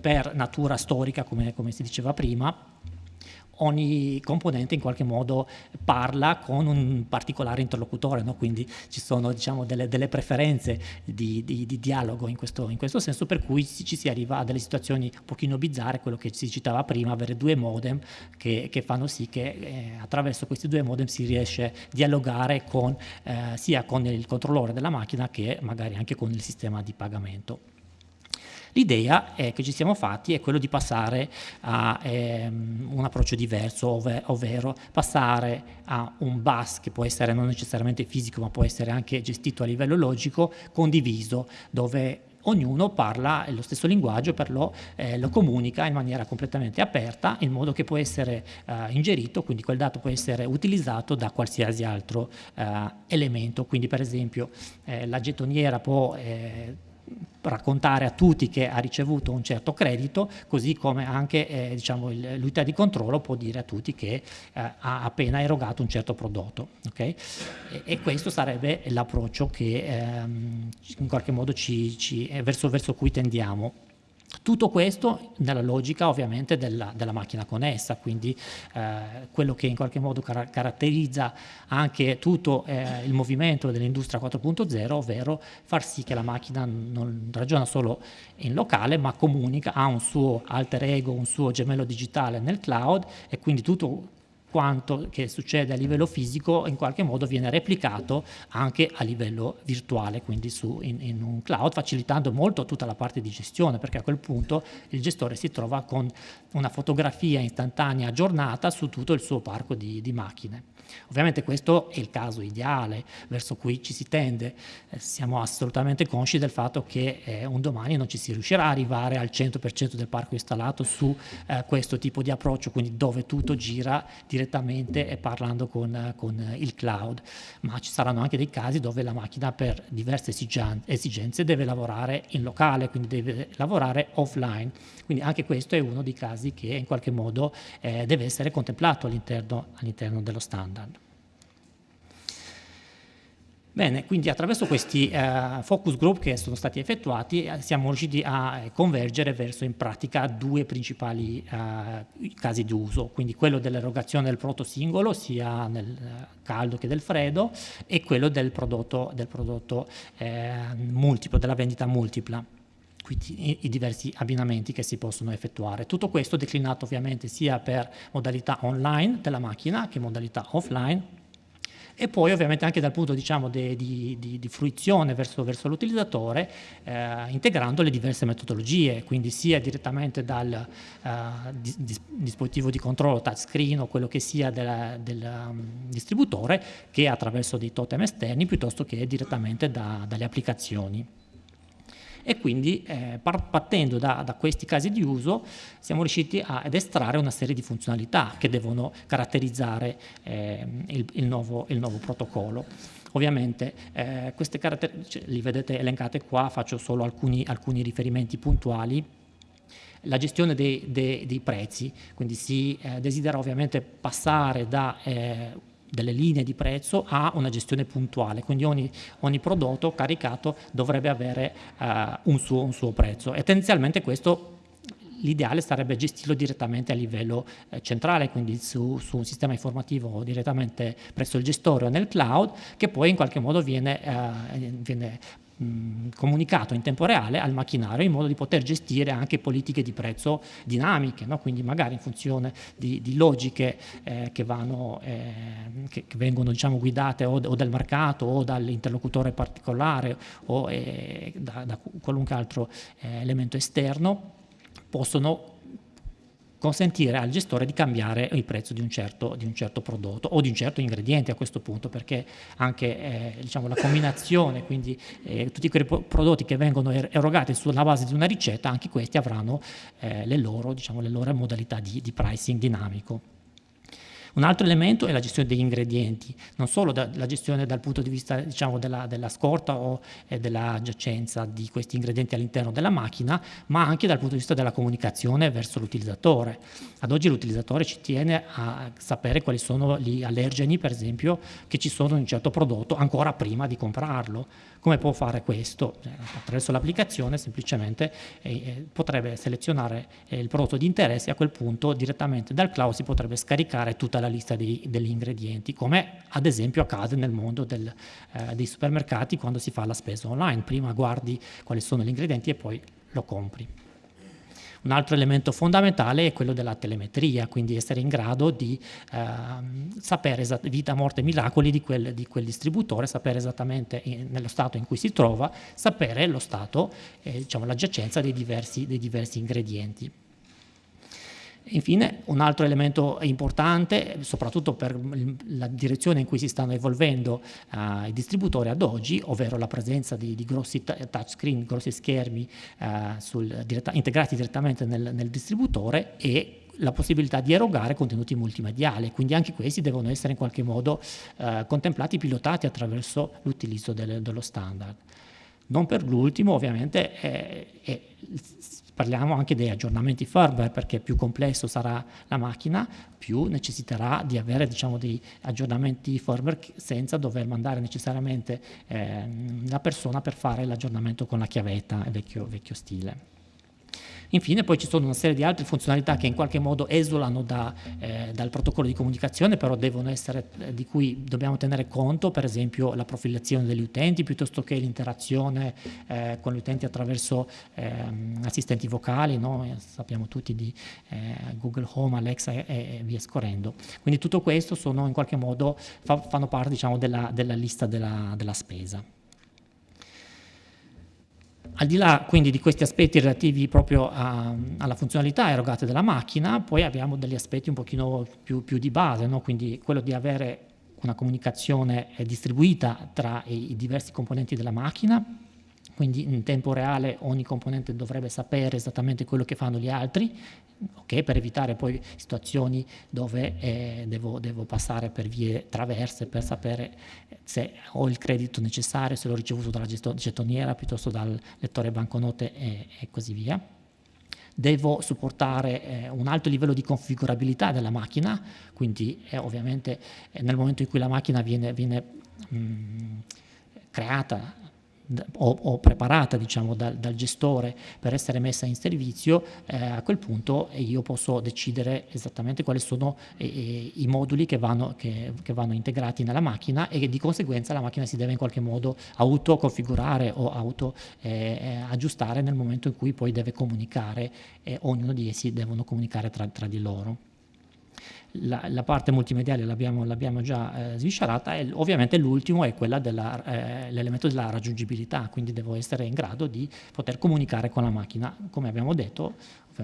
per natura storica, come, come si diceva prima, ogni componente in qualche modo parla con un particolare interlocutore, no? quindi ci sono diciamo, delle, delle, preferenze di, di, di dialogo in questo, in questo, senso, per cui ci si arriva a delle situazioni un pochino bizzarre, quello che si citava prima, avere due modem che, che fanno sì che eh, attraverso questi due modem si riesce a dialogare con, eh, sia con il controllore della macchina che magari anche con il sistema di pagamento. L'idea che ci siamo fatti è quello di passare a ehm, un approccio diverso, ov ovvero passare a un bus che può essere non necessariamente fisico ma può essere anche gestito a livello logico, condiviso, dove ognuno parla lo stesso linguaggio, per lo, eh, lo, comunica in maniera completamente aperta, in modo che può essere eh, ingerito, quindi quel dato può essere utilizzato da qualsiasi altro eh, elemento. Quindi per esempio eh, la gettoniera può eh, raccontare a tutti che ha ricevuto un certo credito, così come anche eh, diciamo, l'unità di controllo può dire a tutti che eh, ha appena erogato un certo prodotto. Okay? E, e, questo sarebbe l'approccio che ehm, in qualche modo ci, ci, verso, verso cui tendiamo. Tutto questo nella logica ovviamente della, della macchina connessa, quindi eh, quello che in qualche modo car caratterizza anche tutto eh, il movimento dell'industria 4.0, ovvero far sì che la macchina non ragiona solo in locale ma comunica, ha un suo alter ego, un suo gemello digitale nel cloud e quindi tutto quanto che succede a livello fisico in qualche modo viene replicato anche a livello virtuale, quindi su, in, in, un cloud, facilitando molto tutta la parte di gestione, perché a quel punto il gestore si trova con una fotografia istantanea aggiornata su tutto il suo parco di, di macchine. Ovviamente questo è il caso ideale verso cui ci si tende, eh, siamo assolutamente consci del fatto che eh, un domani non ci si riuscirà a arrivare al 100% del parco installato su eh, questo tipo di approccio, quindi dove tutto gira direttamente e parlando con, con, il cloud, ma ci saranno anche dei casi dove la macchina per diverse esigenze deve lavorare in locale, quindi deve lavorare offline, quindi anche questo è uno dei casi che in qualche modo eh, deve essere contemplato all'interno all dello standard. Bene, quindi attraverso questi eh, focus group che sono stati effettuati eh, siamo riusciti a eh, convergere verso in pratica due principali eh, casi di uso, quindi quello dell'erogazione del prodotto singolo sia nel eh, caldo che del freddo e quello del prodotto, del prodotto eh, multiplo, della vendita multipla quindi i, diversi abbinamenti che si possono effettuare. Tutto questo declinato ovviamente sia per modalità online della macchina che modalità offline e poi ovviamente anche dal punto diciamo, di, di, di, fruizione verso, verso l'utilizzatore eh, integrando le diverse metodologie, quindi sia direttamente dal uh, dis dispositivo di controllo touchscreen o quello che sia della, del um, distributore che attraverso dei totem esterni piuttosto che direttamente da, dalle applicazioni e quindi eh, partendo da, da, questi casi di uso siamo riusciti a, ad estrarre una serie di funzionalità che devono caratterizzare eh, il, il, nuovo, il, nuovo, protocollo. Ovviamente eh, queste caratteristiche li vedete elencate qua, faccio solo alcuni, alcuni riferimenti puntuali la gestione dei, dei, dei, prezzi, quindi si eh, desidera ovviamente passare da eh, delle linee di prezzo a una gestione puntuale, quindi ogni, ogni prodotto caricato dovrebbe avere uh, un, suo, un, suo, prezzo. E tendenzialmente questo l'ideale sarebbe gestirlo direttamente a livello eh, centrale, quindi su, su, un sistema informativo direttamente presso il gestore o nel cloud, che poi in qualche modo viene, eh, viene comunicato in tempo reale al macchinario in modo di poter gestire anche politiche di prezzo dinamiche, no? quindi magari in funzione di, di logiche eh, che, vanno, eh, che, che, vengono diciamo, guidate o, o, dal mercato o dall'interlocutore particolare o eh, da, da, qualunque altro eh, elemento esterno, possono consentire al gestore di cambiare il prezzo di un certo, di un certo prodotto o di un certo ingrediente a questo punto perché anche eh, diciamo, la combinazione, quindi eh, tutti quei prodotti che vengono er-, erogati sulla base di una ricetta, anche questi avranno eh, le, loro, diciamo, le loro modalità di, di pricing dinamico. Un altro elemento è la gestione degli ingredienti, non solo da, la gestione dal punto di vista diciamo, della, della, scorta o eh, della giacenza di questi ingredienti all'interno della macchina, ma anche dal punto di vista della comunicazione verso l'utilizzatore. Ad oggi l'utilizzatore ci tiene a sapere quali sono gli allergeni, per esempio, che ci sono in un certo prodotto ancora prima di comprarlo. Come può fare questo? Eh, attraverso l'applicazione semplicemente eh, potrebbe selezionare eh, il prodotto di interesse e a quel punto direttamente dal cloud si potrebbe scaricare tutta la lista dei, degli ingredienti, come ad esempio accade nel mondo del, eh, dei supermercati quando si fa la spesa online. Prima guardi quali sono gli ingredienti e poi lo compri. Un altro elemento fondamentale è quello della telemetria, quindi essere in grado di eh, sapere vita, morte e miracoli di quel, di quel distributore, sapere esattamente in, nello stato in cui si trova, sapere lo stato, eh, diciamo, la giacenza dei diversi, dei diversi ingredienti. Infine, un altro elemento importante, soprattutto per la direzione in cui si stanno evolvendo uh, i distributori ad oggi, ovvero la presenza di, di grossi touchscreen, grossi schermi uh, sul, diretta, integrati direttamente nel, nel distributore e la possibilità di erogare contenuti multimediali, quindi anche questi devono essere in qualche modo uh, contemplati, pilotati attraverso l'utilizzo del, dello standard. Non per l'ultimo, ovviamente, è, è Parliamo anche degli aggiornamenti firmware perché più complesso sarà la macchina, più necessiterà di avere diciamo, dei aggiornamenti firmware senza dover mandare necessariamente eh, la persona per fare l'aggiornamento con la chiavetta, vecchio, vecchio stile. Infine poi ci sono una serie di altre funzionalità che in qualche modo esulano da, eh, dal protocollo di comunicazione, però devono essere, eh, di cui dobbiamo tenere conto, per esempio la profilazione degli utenti, piuttosto che l'interazione eh, con gli utenti attraverso ehm, assistenti vocali, no? Eh, sappiamo tutti di eh, Google Home, Alexa e, e, via scorrendo. Quindi tutto questo sono in qualche modo, fa, fanno parte diciamo, della, della lista della, della spesa. Al di là quindi di questi aspetti relativi proprio a, alla funzionalità erogate dalla macchina, poi abbiamo degli aspetti un pochino più, più di base, no? quindi quello di avere una comunicazione distribuita tra i diversi componenti della macchina, quindi in tempo reale ogni componente dovrebbe sapere esattamente quello che fanno gli altri, okay, per evitare poi situazioni dove eh, devo, devo, passare per vie traverse per sapere se ho il credito necessario, se l'ho ricevuto dalla gettoniera piuttosto dal lettore banconote e, e così via. Devo supportare eh, un alto livello di configurabilità della macchina, quindi eh, ovviamente eh, nel momento in cui la macchina viene, viene mh, mm, creata o, o preparata diciamo, dal, dal, gestore per essere messa in servizio, eh, a quel punto io posso decidere esattamente quali sono eh, i moduli che vanno, che, che vanno, integrati nella macchina e di conseguenza la macchina si deve in qualche modo autoconfigurare o auto eh, aggiustare nel momento in cui poi deve comunicare e ognuno di essi devono comunicare tra, tra di loro la, la parte multimediale l'abbiamo, già eh, sviscerata e ovviamente l'ultimo è quello dell'elemento eh, della raggiungibilità, quindi devo essere in grado di poter comunicare con la macchina, come abbiamo detto,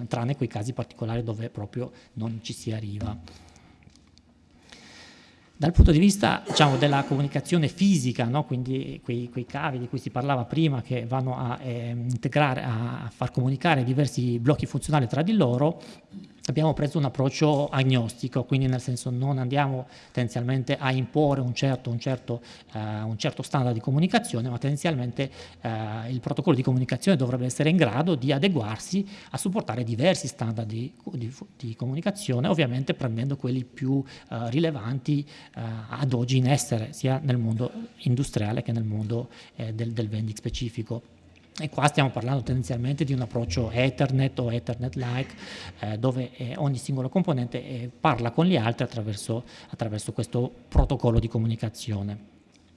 tranne quei casi particolari dove proprio non ci si arriva. Dal punto di vista diciamo, della comunicazione fisica, no? quindi quei, quei, cavi di cui si parlava prima che vanno a eh, integrare, a far comunicare diversi blocchi funzionali tra di loro, abbiamo preso un approccio agnostico, quindi nel senso non andiamo tendenzialmente a imporre un certo, un certo, uh, un certo standard di comunicazione, ma tendenzialmente uh, il protocollo di comunicazione dovrebbe essere in grado di adeguarsi a supportare diversi standard di, di, di comunicazione, ovviamente prendendo quelli più uh, rilevanti ad oggi in essere, sia nel mondo industriale che nel mondo eh, del, del vending specifico. E qua stiamo parlando tendenzialmente di un approccio Ethernet o Ethernet-like, eh, dove eh, ogni singolo componente eh, parla con gli altri attraverso, attraverso, questo protocollo di comunicazione.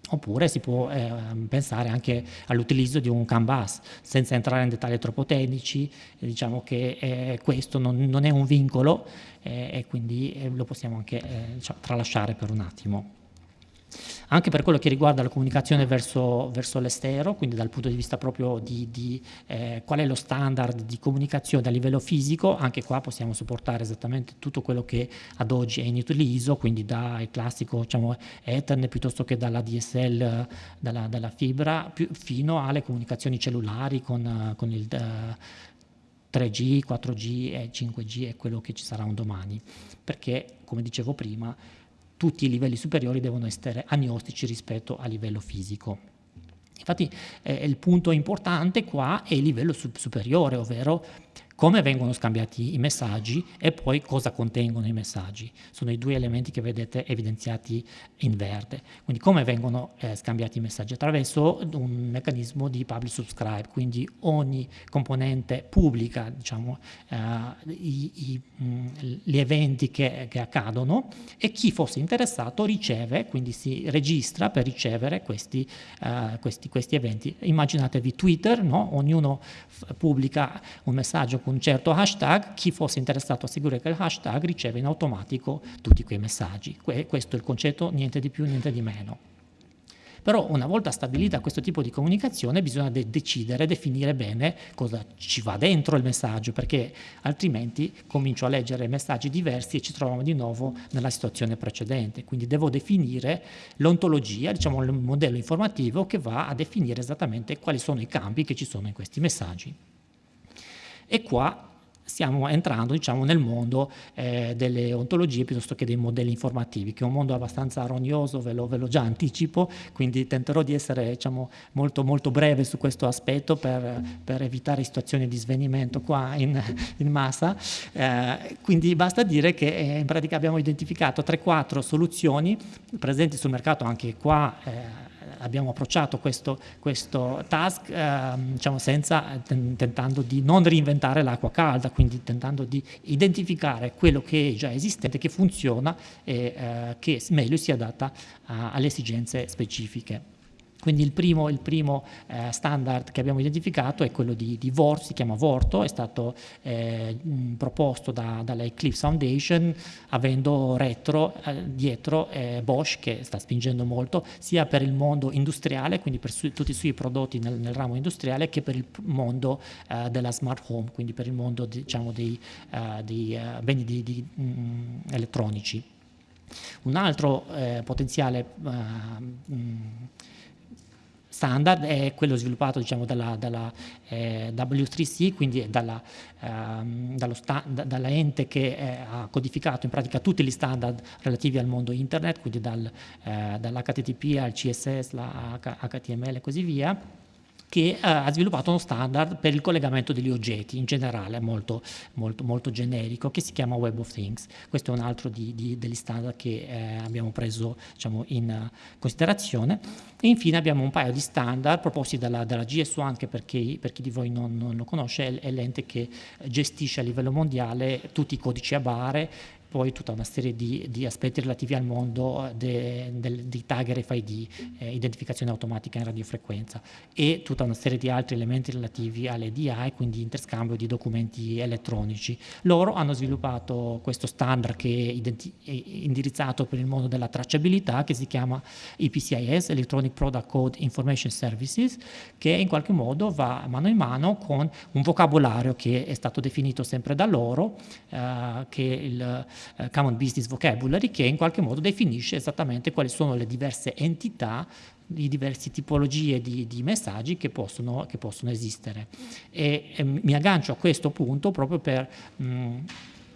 Oppure si può eh, pensare anche all'utilizzo di un CAN bus, senza entrare in dettagli troppo tecnici, diciamo che eh, questo non, non, è un vincolo eh, e quindi lo possiamo anche diciamo, tralasciare per un attimo anche per quello che riguarda la comunicazione verso, verso l'estero, quindi dal punto di vista proprio di, di eh, qual è lo standard di comunicazione a livello fisico, anche qua possiamo supportare esattamente tutto quello che ad oggi è in utilizzo, quindi dal classico diciamo, Ethernet piuttosto che dalla DSL, dalla, dalla fibra, più, fino alle comunicazioni cellulari con, con il... Uh, 3G, 4G e 5G è quello che ci sarà un domani, perché come dicevo prima tutti i livelli superiori devono essere agnostici rispetto al livello fisico. Infatti eh, il punto importante qua è il livello superiore, ovvero come vengono scambiati i messaggi e poi cosa contengono i messaggi. Sono i due elementi che vedete evidenziati in verde. Quindi come vengono eh, scambiati i messaggi? Attraverso un meccanismo di public subscribe, quindi ogni componente pubblica diciamo, eh, i, i, mh, mm, gli eventi che, che, accadono e chi fosse interessato riceve, quindi si registra per ricevere questi, uh, questi, questi eventi. Immaginatevi Twitter, no? ognuno pubblica un messaggio un certo hashtag, chi fosse interessato a seguire quel hashtag riceve in automatico tutti quei messaggi. questo è il concetto, niente di più, niente di meno. Però una volta stabilita questo tipo di comunicazione bisogna de decidere, definire bene cosa ci va dentro il messaggio, perché altrimenti comincio a leggere messaggi diversi e ci troviamo di nuovo nella situazione precedente. Quindi devo definire l'ontologia, diciamo il modello informativo che va a definire esattamente quali sono i campi che ci sono in questi messaggi. E qua stiamo entrando diciamo, nel mondo eh, delle ontologie piuttosto che dei modelli informativi, che è un mondo abbastanza rognoso, ve lo, ve lo già anticipo, quindi tenterò di essere diciamo, molto, molto breve su questo aspetto per, per evitare situazioni di svenimento qua in, in massa. Eh, quindi basta dire che eh, in pratica abbiamo identificato 3-4 soluzioni presenti sul mercato anche qua eh, abbiamo approcciato questo, questo task eh, diciamo senza, tentando di non reinventare l'acqua calda, quindi tentando di identificare quello che è già esistente, che funziona e eh, che meglio si adatta alle esigenze specifiche. Quindi il primo, il primo eh, standard che abbiamo identificato è quello di, di VORT, si chiama Vorto, è stato eh, proposto da, dalla Eclipse Foundation avendo retro, eh, dietro eh, Bosch che sta spingendo molto sia per il mondo industriale, quindi per su, tutti i suoi prodotti nel, nel, ramo industriale, che per il mondo eh, della smart home, quindi per il mondo diciamo, dei, uh, dei beni di, di, mm, elettronici. Un altro eh, potenziale uh, standard è quello sviluppato diciamo, dalla, dalla eh, W3C, quindi dalla, ehm, da, dalla, ente che eh, ha codificato in pratica tutti gli standard relativi al mondo internet, quindi dal, eh, dall'HTTP al CSS, la HTML e così via che eh, ha sviluppato uno standard per il collegamento degli oggetti in generale, molto, molto, molto generico, che si chiama Web of Things. Questo è un altro di, di, degli standard che eh, abbiamo preso diciamo, in uh, considerazione. E infine abbiamo un paio di standard proposti dalla, dalla GS1, che per chi, per chi di voi non, non lo conosce è l'ente che gestisce a livello mondiale tutti i codici a bare, poi tutta una serie di, di aspetti relativi al mondo de, de, di tag RFID, eh, identificazione automatica in radiofrequenza e tutta una serie di altri elementi relativi alle DI, quindi interscambio di documenti elettronici. Loro hanno sviluppato questo standard che è, è indirizzato per il mondo della tracciabilità che si chiama EPCIS, Electronic Product Code Information Services, che in qualche modo va mano in mano con un vocabolario che è stato definito sempre da loro, eh, che il eh, Common Business Vocabulary che in qualche modo definisce esattamente quali sono le diverse entità di diverse tipologie di, di messaggi che possono, che possono esistere. E, e, mi aggancio a questo punto proprio per mh,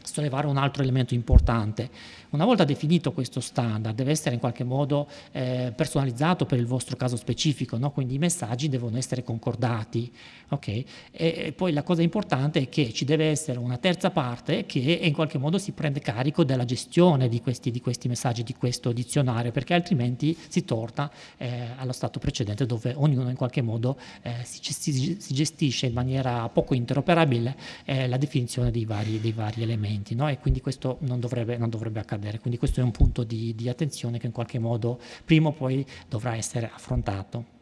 sollevare un altro elemento importante. Una volta definito questo standard deve essere in qualche modo eh, personalizzato per il vostro caso specifico, no? quindi i messaggi devono essere concordati. Okay? E, e, poi la cosa importante è che ci deve essere una terza parte che in qualche modo si prende carico della gestione di questi, di questi messaggi, di questo dizionario, perché altrimenti si torna eh, allo stato precedente dove ognuno in qualche modo eh, si, si, si, gestisce in maniera poco interoperabile eh, la definizione dei vari, dei vari elementi no? e quindi questo non dovrebbe, non dovrebbe accadere accadere. Quindi questo è un punto di, di attenzione che in qualche modo prima o poi dovrà essere affrontato.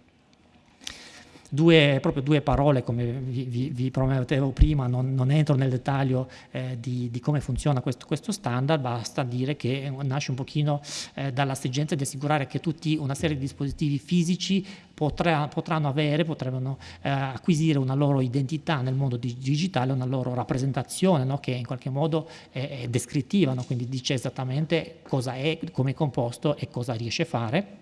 Due, proprio due parole, come vi, vi, vi promettevo prima, non, non, entro nel dettaglio eh, di, di, come funziona questo, questo, standard, basta dire che nasce un pochino eh, dall'assigenza di assicurare che tutti una serie di dispositivi fisici potrà, potranno avere, potranno eh, acquisire una loro identità nel mondo digitale, una loro rappresentazione no? che in qualche modo è, è descrittiva, no? quindi dice esattamente cosa è, come è composto e cosa riesce a fare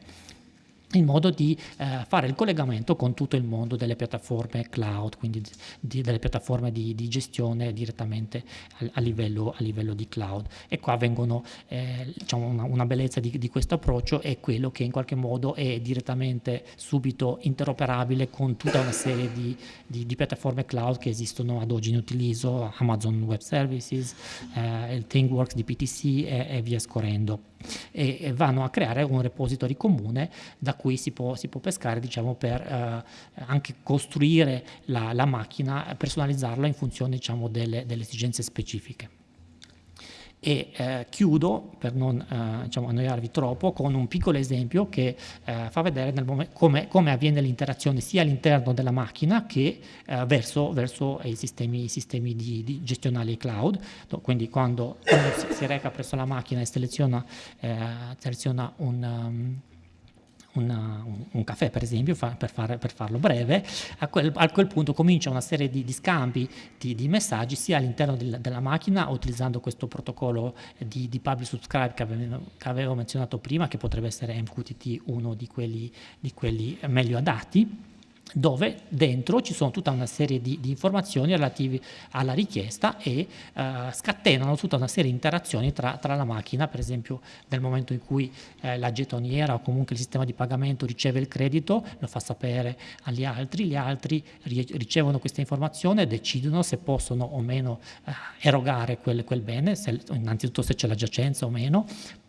in modo di eh, fare il collegamento con tutto il mondo delle piattaforme cloud, quindi di, delle piattaforme di, di gestione direttamente a, a, livello, a, livello, di cloud. E qua vengono, eh, diciamo una, una, bellezza di, di, questo approccio è quello che in qualche modo è direttamente subito interoperabile con tutta una serie di, di piattaforme cloud che esistono ad oggi in utilizzo, Amazon Web Services, eh, il ThingWorks di PTC e, e via scorrendo e, e, vanno a creare un repository comune da cui si può, si può pescare diciamo, per eh, anche costruire la, la, macchina, personalizzarla in funzione diciamo, delle, delle esigenze specifiche. E eh, chiudo, per non eh, diciamo, annoiarvi troppo, con un piccolo esempio che eh, fa vedere come, come, avviene l'interazione sia all'interno della macchina che eh, verso, verso i sistemi, i sistemi di, di gestionali cloud. Quindi quando uno si, si, reca presso la macchina e seleziona, eh, seleziona un... Um, una, un, un, caffè per esempio, fa, per, far, per, farlo breve, a quel, a quel, punto comincia una serie di, di scambi di, di, messaggi sia all'interno del, della macchina utilizzando questo protocollo di, di public subscribe che avevo, che avevo, menzionato prima, che potrebbe essere MQTT uno di quelli, di quelli meglio adatti, dove dentro ci sono tutta una serie di, di informazioni relative alla richiesta e eh, scatenano tutta una serie di interazioni tra, tra, la macchina, per esempio nel momento in cui eh, la getoniera o comunque il sistema di pagamento riceve il credito, lo fa sapere agli altri, gli altri ricevono questa informazione e decidono se possono o meno eh, erogare quel, quel bene, se, innanzitutto se c'è la giacenza o meno,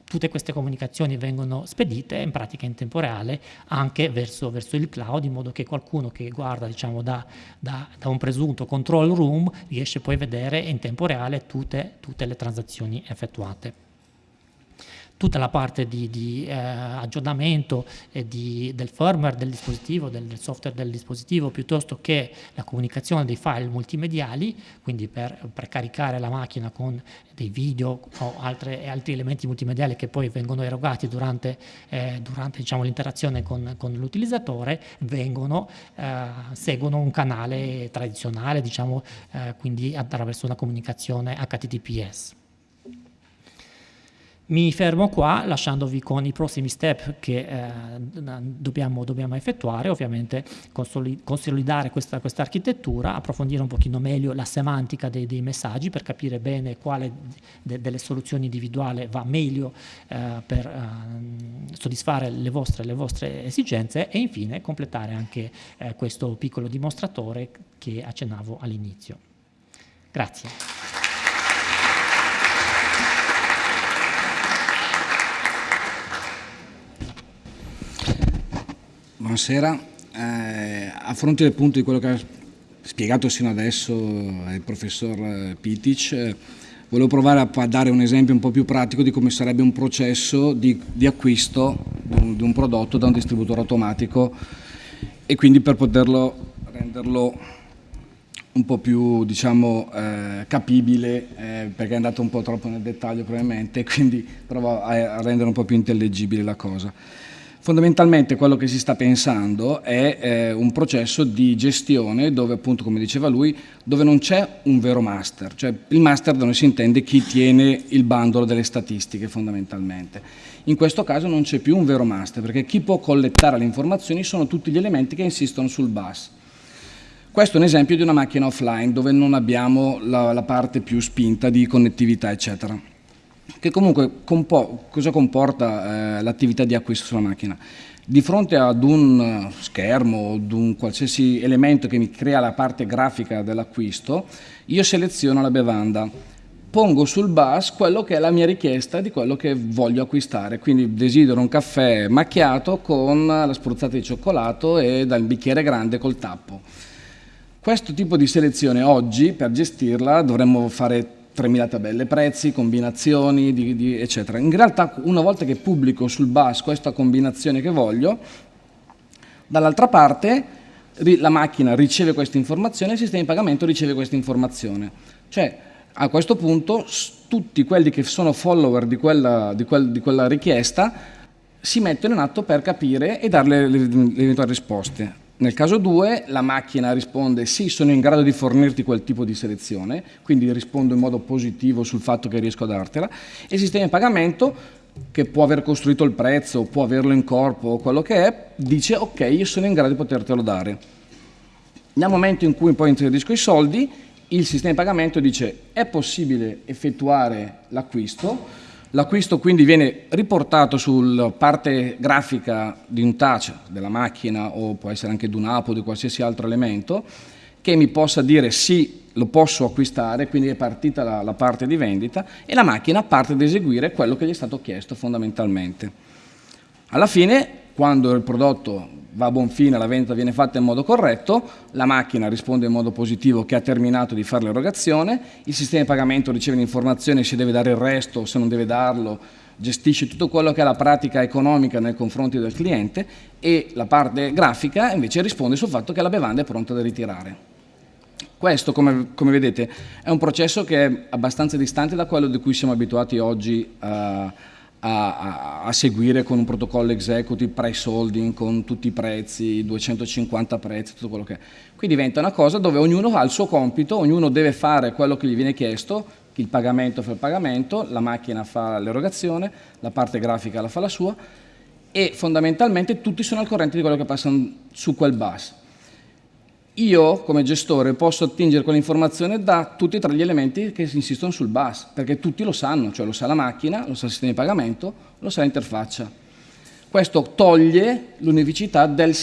tutte queste comunicazioni vengono spedite in pratica in tempo reale anche verso, verso il cloud in modo che qualcuno che guarda diciamo, da, da, da, un presunto control room riesce poi a vedere in tempo reale tutte, tutte le transazioni effettuate tutta la parte di, di eh, aggiornamento di, del firmware del dispositivo, del software del dispositivo, piuttosto che la comunicazione dei file multimediali, quindi per, per caricare la macchina con dei video o altre, altri elementi multimediali che poi vengono erogati durante, eh, durante diciamo, l'interazione con, con l'utilizzatore, eh, seguono un canale tradizionale, diciamo, eh, quindi attraverso una comunicazione HTTPS. Mi fermo qua lasciandovi con i prossimi step che eh, dobbiamo, dobbiamo, effettuare, ovviamente consolidare questa, questa, architettura, approfondire un pochino meglio la semantica dei, dei messaggi per capire bene quale de, delle soluzioni individuali va meglio eh, per eh, soddisfare le vostre, le vostre, esigenze e infine completare anche eh, questo piccolo dimostratore che accennavo all'inizio. Grazie. Buonasera. Eh, a fronte del punto di quello che ha spiegato sino adesso il professor eh, Pitic, eh, volevo provare a, a, dare un esempio un po' più pratico di come sarebbe un processo di, di acquisto di un, di un, prodotto da un distributore automatico e quindi per poterlo renderlo un po' più diciamo, eh, capibile eh, perché è andato un po' troppo nel dettaglio probabilmente quindi provo a, a rendere un po' più intellegibile la cosa. Fondamentalmente quello che si sta pensando è eh, un processo di gestione dove appunto come diceva lui dove non c'è un vero master, cioè il master da noi si intende chi tiene il bandolo delle statistiche fondamentalmente. In questo caso non c'è più un vero master perché chi può collettare le informazioni sono tutti gli elementi che insistono sul bus. Questo è un esempio di una macchina offline dove non abbiamo la, la parte più spinta di connettività eccetera che comunque compo cosa comporta eh, l'attività di acquisto sulla macchina? Di fronte ad un schermo, ad un qualsiasi elemento che mi crea la parte grafica dell'acquisto, io seleziono la bevanda, pongo sul bus quello che è la mia richiesta di quello che voglio acquistare, quindi desidero un caffè macchiato con la spruzzata di cioccolato e dal bicchiere grande col tappo. Questo tipo di selezione oggi per gestirla dovremmo fare 3.000 tabelle prezzi, combinazioni, di, di, eccetera. In realtà una volta che pubblico sul bus questa combinazione che voglio, dall'altra parte la macchina riceve questa informazione e il sistema di pagamento riceve questa informazione. Cioè a questo punto tutti quelli che sono follower di quella, di quel, di quella richiesta si mettono in atto per capire e dare le, le, le eventuali risposte. Nel caso 2 la macchina risponde sì, sono in grado di fornirti quel tipo di selezione, quindi rispondo in modo positivo sul fatto che riesco a dartela, e il sistema di pagamento che può aver costruito il prezzo, può averlo in corpo o quello che è, dice ok, io sono in grado di potertelo dare. Nel momento in cui poi inserisco i soldi, il sistema di pagamento dice è possibile effettuare l'acquisto, L'acquisto quindi viene riportato sulla parte grafica di un touch della macchina o può essere anche di un'app o di qualsiasi altro elemento che mi possa dire sì, lo posso acquistare, quindi è partita la, la parte di vendita e la macchina parte ad eseguire quello che gli è stato chiesto fondamentalmente. Alla fine, quando il prodotto va a buon fine, la vendita viene fatta in modo corretto, la macchina risponde in modo positivo che ha terminato di fare l'erogazione, il sistema di pagamento riceve l'informazione se deve dare il resto, se non deve darlo, gestisce tutto quello che è la pratica economica nei confronti del cliente e la parte grafica invece risponde sul fatto che la bevanda è pronta da ritirare. Questo, come, come vedete, è un processo che è abbastanza distante da quello di cui siamo abituati oggi a a, a, seguire con un protocollo executive price holding con tutti i prezzi, 250 prezzi, tutto quello che è. Qui diventa una cosa dove ognuno ha il suo compito, ognuno deve fare quello che gli viene chiesto, il pagamento fa il pagamento, la macchina fa l'erogazione, la parte grafica la fa la sua e fondamentalmente tutti sono al corrente di quello che passa su quel bus. Io come gestore posso attingere quell'informazione da tutti e tre gli elementi che insistono sul bus, perché tutti lo sanno, cioè lo sa la macchina, lo sa il sistema di pagamento, lo sa l'interfaccia. Questo toglie l'unificità del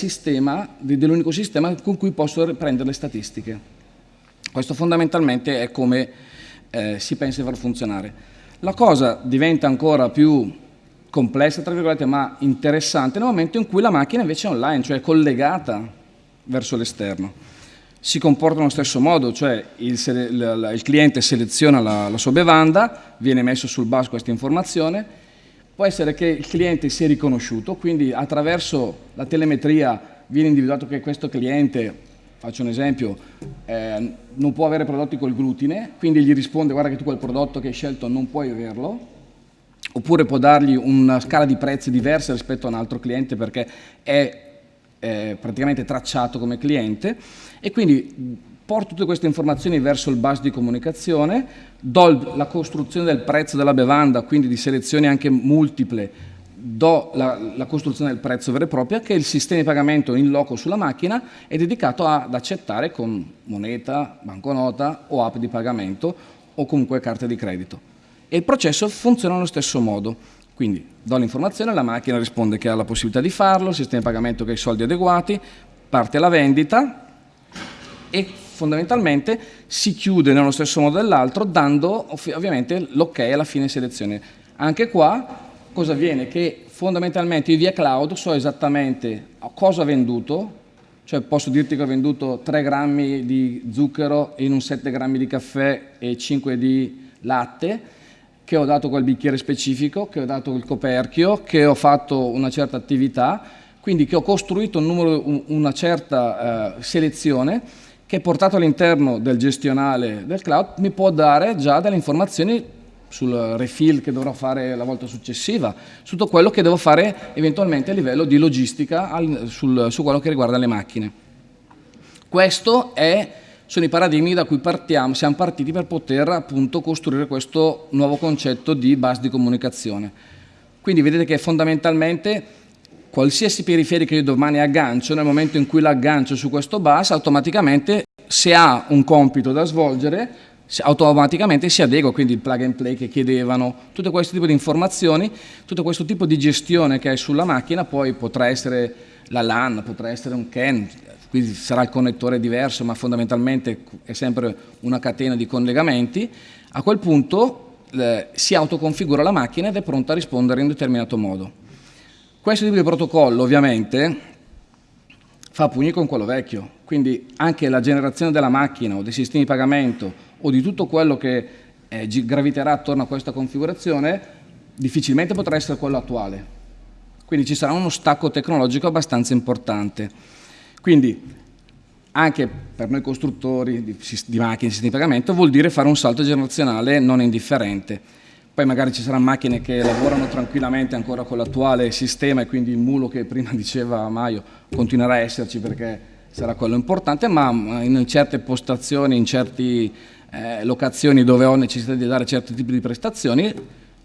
dell'unico sistema con cui posso prendere le statistiche. Questo fondamentalmente è come eh, si pensa di far funzionare. La cosa diventa ancora più complessa, tra virgolette, ma interessante nel momento in cui la macchina invece è online, cioè collegata verso l'esterno. Si comporta nello stesso modo, cioè il, il, il cliente seleziona la, la, sua bevanda, viene messo sul bus questa informazione, può essere che il cliente sia riconosciuto, quindi attraverso la telemetria viene individuato che questo cliente, faccio un esempio, eh, non può avere prodotti col glutine, quindi gli risponde guarda che tu quel prodotto che hai scelto non puoi averlo, oppure può dargli una scala di prezzi diversa rispetto a un altro cliente perché è eh, praticamente tracciato come cliente e quindi porto tutte queste informazioni verso il bus di comunicazione, do la costruzione del prezzo della bevanda, quindi di selezioni anche multiple, do la, la, costruzione del prezzo vero e proprio che il sistema di pagamento in loco sulla macchina è dedicato ad accettare con moneta, banconota o app di pagamento o comunque carte di credito e il processo funziona allo stesso modo. Quindi do l'informazione, la macchina risponde che ha la possibilità di farlo, il sistema di pagamento che ha i soldi adeguati, parte la vendita e fondamentalmente si chiude nello stesso modo dell'altro dando ovviamente l'ok alla fine selezione. Anche qua cosa avviene? Che fondamentalmente io via cloud so esattamente cosa ho venduto, cioè posso dirti che ho venduto 3 grammi di zucchero in un 7 grammi di caffè e 5 di latte, che ho dato quel bicchiere specifico, che ho dato il coperchio, che ho fatto una certa attività, quindi che ho costruito un numero, una certa eh, selezione che portato all'interno del gestionale del cloud mi può dare già delle informazioni sul refill che dovrò fare la volta successiva, su tutto quello che devo fare eventualmente a livello di logistica al, sul, su quello che riguarda le macchine. Questo è sono i paradigmi da cui partiamo, siamo partiti per poter appunto costruire questo nuovo concetto di bus di comunicazione. Quindi vedete che fondamentalmente qualsiasi periferica io domani aggancio, nel momento in cui l'aggancio su questo bus, automaticamente se ha un compito da svolgere, automaticamente si adegua, quindi il plug and play che chiedevano, tutto questo tipo di informazioni, tutto questo tipo di gestione che hai sulla macchina, poi potrà essere la LAN, potrà essere un CAN, quindi sarà il connettore diverso, ma fondamentalmente è sempre una catena di collegamenti, a quel punto eh, si autoconfigura la macchina ed è pronta a rispondere in determinato modo. Questo tipo di protocollo ovviamente fa pugni con quello vecchio, quindi anche la generazione della macchina o dei sistemi di pagamento o di tutto quello che eh, graviterà attorno a questa configurazione difficilmente potrà essere quello attuale. Quindi ci sarà uno stacco tecnologico abbastanza importante. Quindi anche per noi costruttori di, di macchine sistemi di pagamento vuol dire fare un salto generazionale non indifferente. Poi magari ci saranno macchine che lavorano tranquillamente ancora con l'attuale sistema e quindi il mulo che prima diceva Maio continuerà a esserci perché sarà quello importante, ma in certe postazioni, in certe eh, locazioni dove ho necessità di dare certi tipi di prestazioni,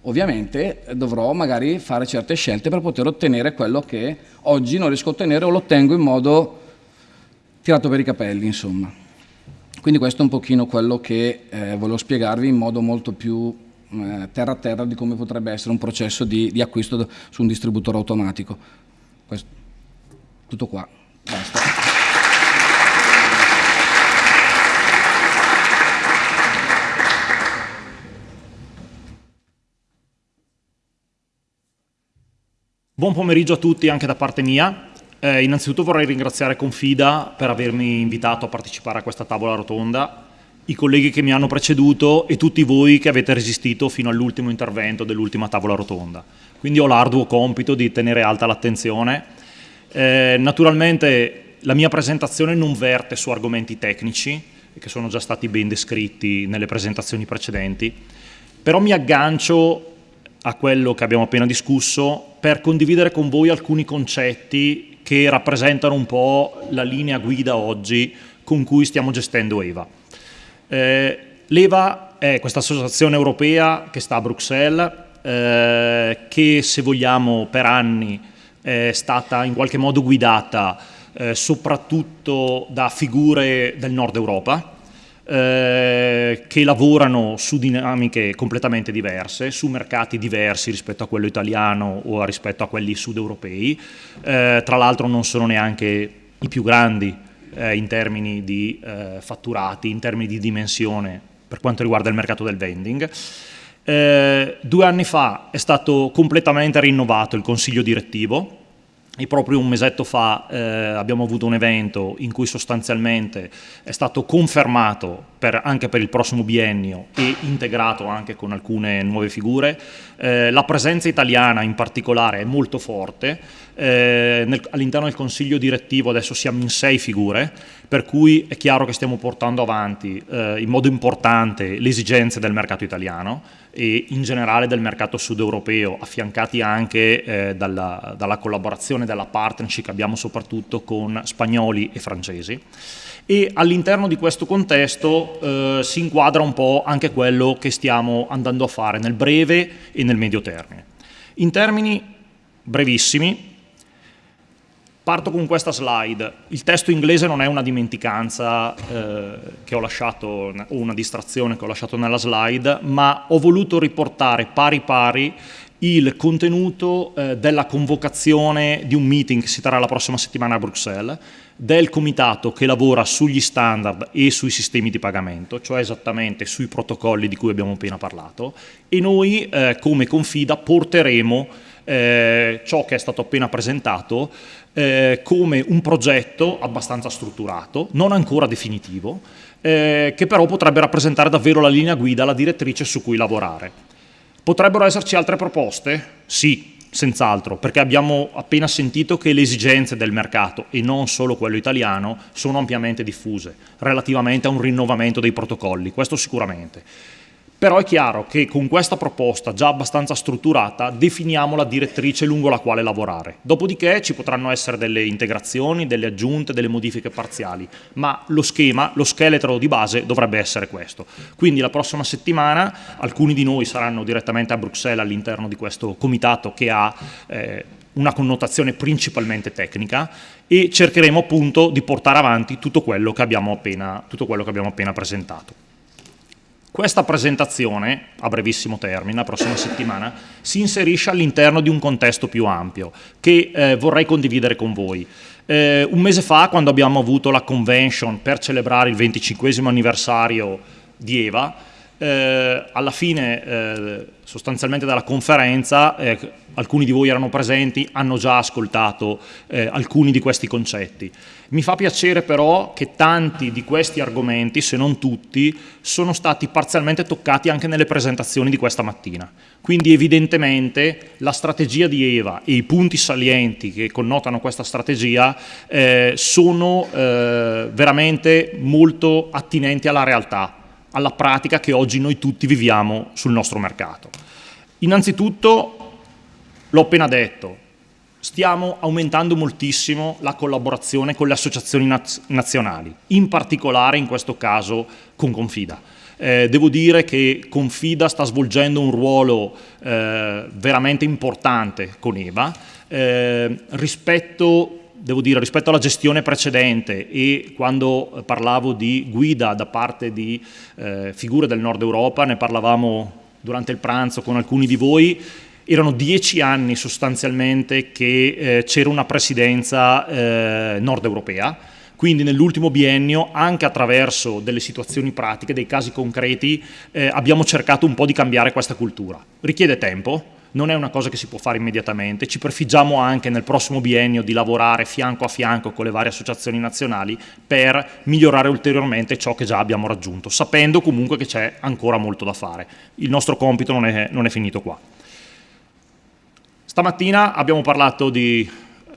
ovviamente dovrò magari fare certe scelte per poter ottenere quello che oggi non riesco a ottenere o lo ottengo in modo tirato per i capelli, insomma. Quindi questo è un pochino quello che eh, volevo spiegarvi in modo molto più eh, terra a terra di come potrebbe essere un processo di, di acquisto su un distributore automatico. Questo, tutto qua, basta. Buon pomeriggio a tutti anche da parte mia. Eh, innanzitutto vorrei ringraziare Confida per avermi invitato a partecipare a questa tavola rotonda, i colleghi che mi hanno preceduto e tutti voi che avete resistito fino all'ultimo intervento dell'ultima tavola rotonda. Quindi ho l'arduo compito di tenere alta l'attenzione. Eh, naturalmente la mia presentazione non verte su argomenti tecnici, che sono già stati ben descritti nelle presentazioni precedenti, però mi aggancio a quello che abbiamo appena discusso per condividere con voi alcuni concetti che rappresentano un po' la linea guida oggi con cui stiamo gestendo EVA. Eh, L'EVA è questa associazione europea che sta a Bruxelles, eh, che se vogliamo per anni è stata in qualche modo guidata eh, soprattutto da figure del nord Europa, eh, che lavorano su dinamiche completamente diverse, su mercati diversi rispetto a quello italiano o rispetto a quelli sud-europei. Eh, tra l'altro non sono neanche i più grandi eh, in termini di eh, fatturati, in termini di dimensione per quanto riguarda il mercato del vending. Eh, due anni fa è stato completamente rinnovato il consiglio direttivo, e proprio un mesetto fa eh, abbiamo avuto un evento in cui sostanzialmente è stato confermato per, anche per il prossimo biennio e integrato anche con alcune nuove figure. Eh, la presenza italiana in particolare è molto forte, eh, all'interno del consiglio direttivo adesso siamo in sei figure, per cui è chiaro che stiamo portando avanti eh, in modo importante le esigenze del mercato italiano e in generale del mercato sud europeo, affiancati anche eh, dalla, dalla, collaborazione, dalla partnership che abbiamo soprattutto con spagnoli e francesi. E all'interno di questo contesto eh, si inquadra un po' anche quello che stiamo andando a fare nel breve e nel medio termine. In termini brevissimi, Parto con questa slide. Il testo inglese non è una dimenticanza eh, che ho lasciato, o una distrazione che ho lasciato nella slide, ma ho voluto riportare pari pari il contenuto eh, della convocazione di un meeting che si terrà la prossima settimana a Bruxelles, del comitato che lavora sugli standard e sui sistemi di pagamento, cioè esattamente sui protocolli di cui abbiamo appena parlato, e noi eh, come Confida porteremo eh, ciò che è stato appena presentato eh, come un progetto abbastanza strutturato, non ancora definitivo, eh, che però potrebbe rappresentare davvero la linea guida, la direttrice su cui lavorare. Potrebbero esserci altre proposte? Sì, senz'altro, perché abbiamo appena sentito che le esigenze del mercato, e non solo quello italiano, sono ampiamente diffuse, relativamente a un rinnovamento dei protocolli, questo sicuramente. Però è chiaro che con questa proposta già abbastanza strutturata definiamo la direttrice lungo la quale lavorare. Dopodiché ci potranno essere delle integrazioni, delle aggiunte, delle modifiche parziali, ma lo schema, lo scheletro di base dovrebbe essere questo. Quindi la prossima settimana alcuni di noi saranno direttamente a Bruxelles all'interno di questo comitato che ha eh, una connotazione principalmente tecnica e cercheremo appunto di portare avanti tutto quello che abbiamo appena, quello che abbiamo appena presentato. Questa presentazione, a brevissimo termine, la prossima settimana, si inserisce all'interno di un contesto più ampio che eh, vorrei condividere con voi. Eh, un mese fa, quando abbiamo avuto la convention per celebrare il 25 anniversario di EVA, eh, alla fine eh, sostanzialmente dalla conferenza eh, alcuni di voi erano presenti, hanno già ascoltato eh, alcuni di questi concetti. Mi fa piacere però che tanti di questi argomenti, se non tutti, sono stati parzialmente toccati anche nelle presentazioni di questa mattina. Quindi evidentemente la strategia di Eva e i punti salienti che connotano questa strategia eh, sono eh, veramente molto attinenti alla realtà, alla pratica che oggi noi tutti viviamo sul nostro mercato. Innanzitutto L'ho appena detto, stiamo aumentando moltissimo la collaborazione con le associazioni naz nazionali, in particolare in questo caso con Confida. Eh, devo dire che Confida sta svolgendo un ruolo eh, veramente importante con EVA eh, rispetto devo dire, rispetto alla gestione precedente e quando parlavo di guida da parte di eh, figure del nord Europa, ne parlavamo durante il pranzo con alcuni di voi, erano dieci anni sostanzialmente che eh, c'era una presidenza eh, nord europea, quindi nell'ultimo biennio, anche attraverso delle situazioni pratiche, dei casi concreti, eh, abbiamo cercato un po' di cambiare questa cultura. Richiede tempo, non è una cosa che si può fare immediatamente, ci prefiggiamo anche nel prossimo biennio di lavorare fianco a fianco con le varie associazioni nazionali per migliorare ulteriormente ciò che già abbiamo raggiunto, sapendo comunque che c'è ancora molto da fare. Il nostro compito non è, non è finito qua. Stamattina abbiamo parlato di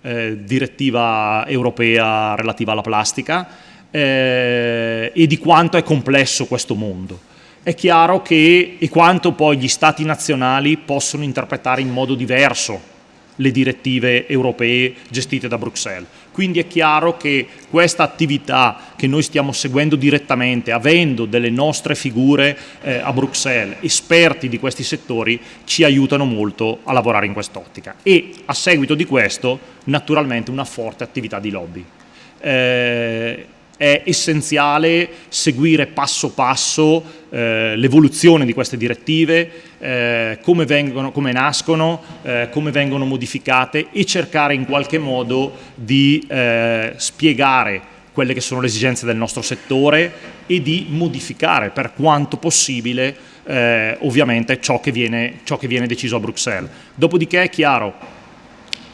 eh, direttiva europea relativa alla plastica eh, e di quanto è complesso questo mondo. È chiaro che e quanto poi gli stati nazionali possono interpretare in modo diverso le direttive europee gestite da Bruxelles. Quindi è chiaro che questa attività che noi stiamo seguendo direttamente, avendo delle nostre figure eh, a Bruxelles, esperti di questi settori, ci aiutano molto a lavorare in quest'ottica. E a seguito di questo, naturalmente, una forte attività di lobby. Eh, è essenziale seguire passo passo eh, l'evoluzione di queste direttive, eh, come, vengono, come, nascono, eh, come vengono modificate e cercare in qualche modo di eh, spiegare quelle che sono le esigenze del nostro settore e di modificare per quanto possibile eh, ovviamente ciò che, viene, ciò che viene deciso a Bruxelles. Dopodiché è chiaro,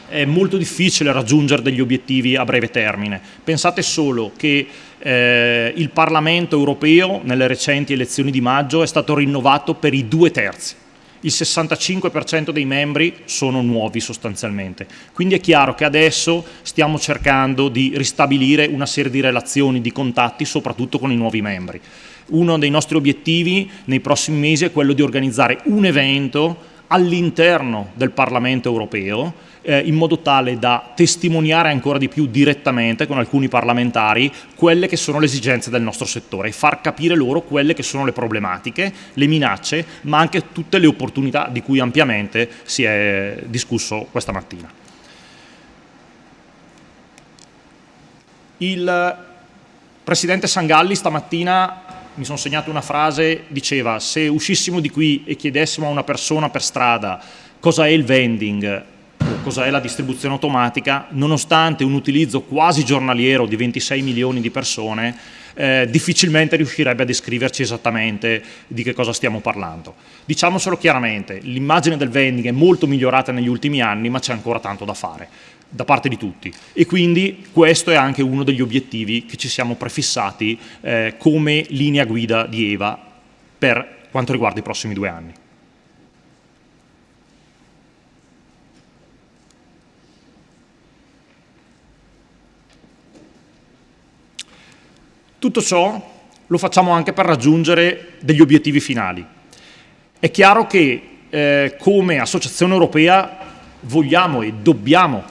è molto difficile raggiungere degli obiettivi a breve termine. Pensate solo che eh, il Parlamento europeo nelle recenti elezioni di maggio è stato rinnovato per i due terzi. Il 65% dei membri sono nuovi sostanzialmente. Quindi è chiaro che adesso stiamo cercando di ristabilire una serie di relazioni, di contatti, soprattutto con i nuovi membri. Uno dei nostri obiettivi nei prossimi mesi è quello di organizzare un evento all'interno del Parlamento europeo eh, in modo tale da testimoniare ancora di più direttamente con alcuni parlamentari quelle che sono le esigenze del nostro settore e far capire loro quelle che sono le problematiche, le minacce, ma anche tutte le opportunità di cui ampiamente si è discusso questa mattina. Il Presidente Sangalli stamattina mi sono segnato una frase, diceva se uscissimo di qui e chiedessimo a una persona per strada cosa è il vending cosa è la distribuzione automatica, nonostante un utilizzo quasi giornaliero di 26 milioni di persone, eh, difficilmente riuscirebbe a descriverci esattamente di che cosa stiamo parlando. Diciamocelo chiaramente, l'immagine del vending è molto migliorata negli ultimi anni, ma c'è ancora tanto da fare da parte di tutti e quindi questo è anche uno degli obiettivi che ci siamo prefissati eh, come linea guida di EVA per quanto riguarda i prossimi due anni. Tutto ciò lo facciamo anche per raggiungere degli obiettivi finali. È chiaro che eh, come Associazione Europea vogliamo e dobbiamo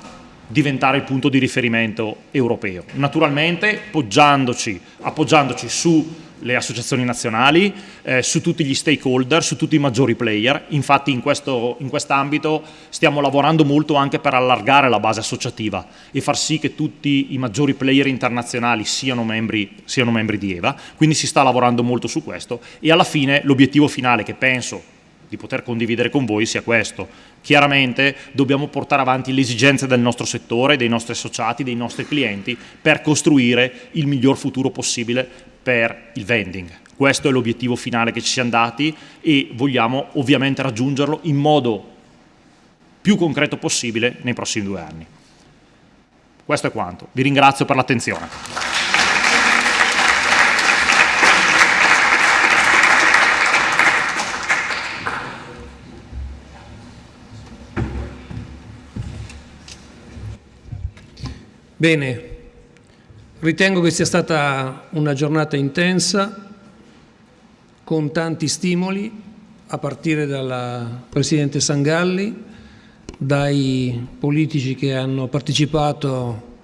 diventare il punto di riferimento europeo. Naturalmente appoggiandoci, appoggiandoci su le associazioni nazionali, eh, su tutti gli stakeholder, su tutti i maggiori player. Infatti in, questo, in quest'ambito stiamo lavorando molto anche per allargare la base associativa e far sì che tutti i maggiori player internazionali siano membri, siano membri di EVA, quindi si sta lavorando molto su questo e alla fine l'obiettivo finale che penso di poter condividere con voi sia questo. Chiaramente dobbiamo portare avanti le esigenze del nostro settore, dei nostri associati, dei nostri clienti per costruire il miglior futuro possibile per il vending. Questo è l'obiettivo finale che ci siamo dati e vogliamo ovviamente raggiungerlo in modo più concreto possibile nei prossimi due anni. Questo è quanto. Vi ringrazio per l'attenzione. Bene, Ritengo che sia stata una giornata intensa, con tanti stimoli, a partire dal Presidente Sangalli, dai politici che hanno partecipato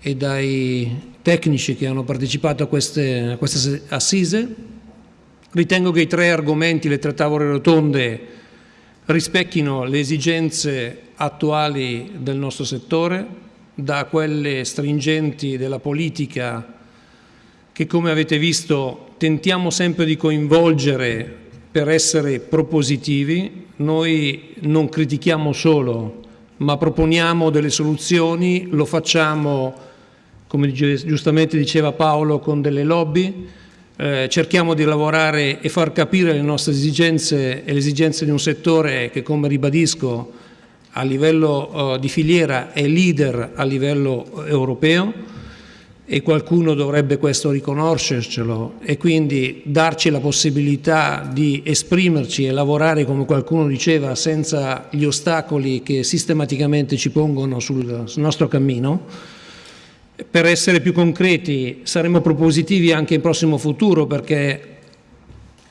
e dai tecnici che hanno partecipato a queste, a queste assise. Ritengo che i tre argomenti, le tre tavole rotonde, rispecchino le esigenze attuali del nostro settore, da quelle stringenti della politica che come avete visto tentiamo sempre di coinvolgere per essere propositivi. Noi non critichiamo solo, ma proponiamo delle soluzioni, lo facciamo, come giustamente diceva Paolo, con delle lobby, eh, cerchiamo di lavorare e far capire le nostre esigenze e le esigenze di un settore che, come ribadisco, a livello uh, di filiera è leader a livello europeo e qualcuno dovrebbe questo riconoscercelo e quindi darci la possibilità di esprimerci e lavorare come qualcuno diceva senza gli ostacoli che sistematicamente ci pongono sul nostro cammino. Per essere più concreti saremo propositivi anche in prossimo futuro perché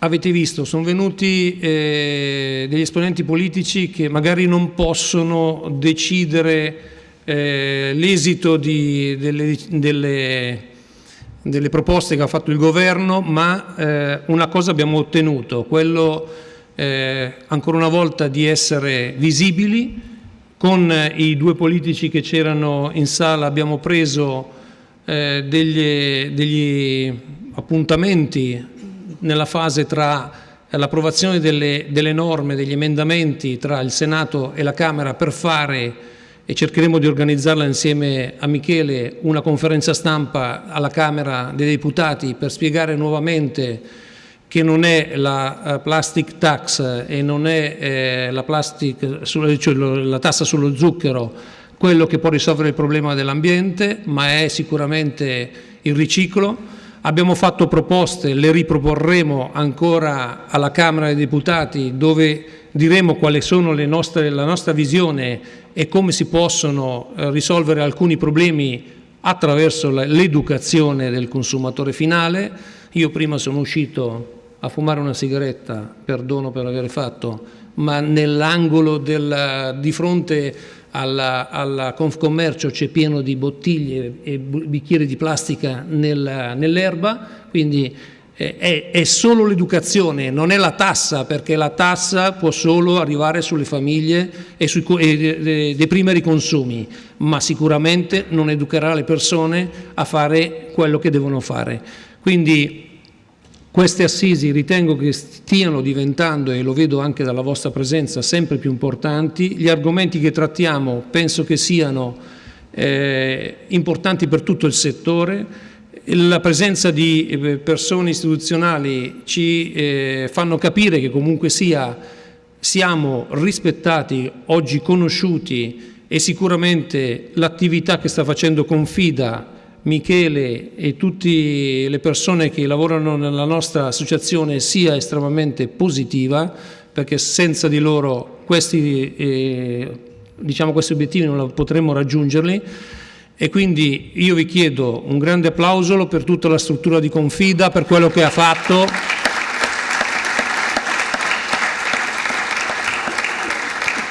Avete visto, sono venuti eh, degli esponenti politici che magari non possono decidere eh, l'esito delle, delle, delle, proposte che ha fatto il governo, ma eh, una cosa abbiamo ottenuto, quello eh, ancora una volta di essere visibili. Con i due politici che c'erano in sala abbiamo preso eh, degli, degli appuntamenti nella fase tra l'approvazione delle, delle, norme, degli emendamenti tra il Senato e la Camera per fare e cercheremo di organizzarla insieme a Michele una conferenza stampa alla Camera dei Deputati per spiegare nuovamente che non è la uh, plastic tax e non è eh, la, plastic, cioè la tassa sullo zucchero quello che può risolvere il problema dell'ambiente, ma è sicuramente il riciclo. Abbiamo fatto proposte, le riproporremo ancora alla Camera dei Deputati dove diremo quali sono nostre, la nostra visione e come si possono eh, risolvere alcuni problemi attraverso l'educazione del consumatore finale. Io prima sono uscito a fumare una sigaretta, perdono per aver fatto, ma nell'angolo di fronte alla, alla Confcommercio c'è pieno di bottiglie e bicchieri di plastica nel, nell'erba, quindi eh, è, è, solo l'educazione, non è la tassa, perché la tassa può solo arrivare sulle famiglie e, sui, e deprimere i consumi, ma sicuramente non educherà le persone a fare quello che devono fare. Quindi queste assisi ritengo che stiano diventando, e lo vedo anche dalla vostra presenza, sempre più importanti. Gli argomenti che trattiamo penso che siano eh, importanti per tutto il settore. La presenza di eh, persone istituzionali ci eh, fanno capire che comunque sia siamo rispettati, oggi conosciuti e sicuramente l'attività che sta facendo Confida Michele e tutte le persone che lavorano nella nostra associazione sia estremamente positiva perché senza di loro questi, eh, diciamo, questi obiettivi non potremmo raggiungerli e quindi io vi chiedo un grande applauso per tutta la struttura di Confida, per quello che ha fatto.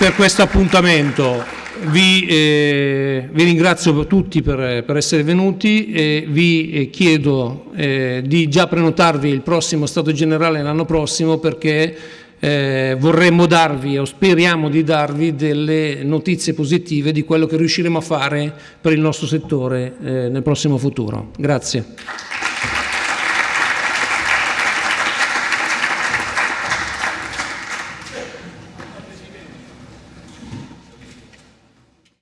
per questo appuntamento. Vi, eh, vi, ringrazio tutti per, per, essere venuti e vi eh, chiedo eh, di già prenotarvi il prossimo Stato Generale l'anno prossimo perché eh, vorremmo darvi o speriamo di darvi delle notizie positive di quello che riusciremo a fare per il nostro settore eh, nel prossimo futuro. Grazie.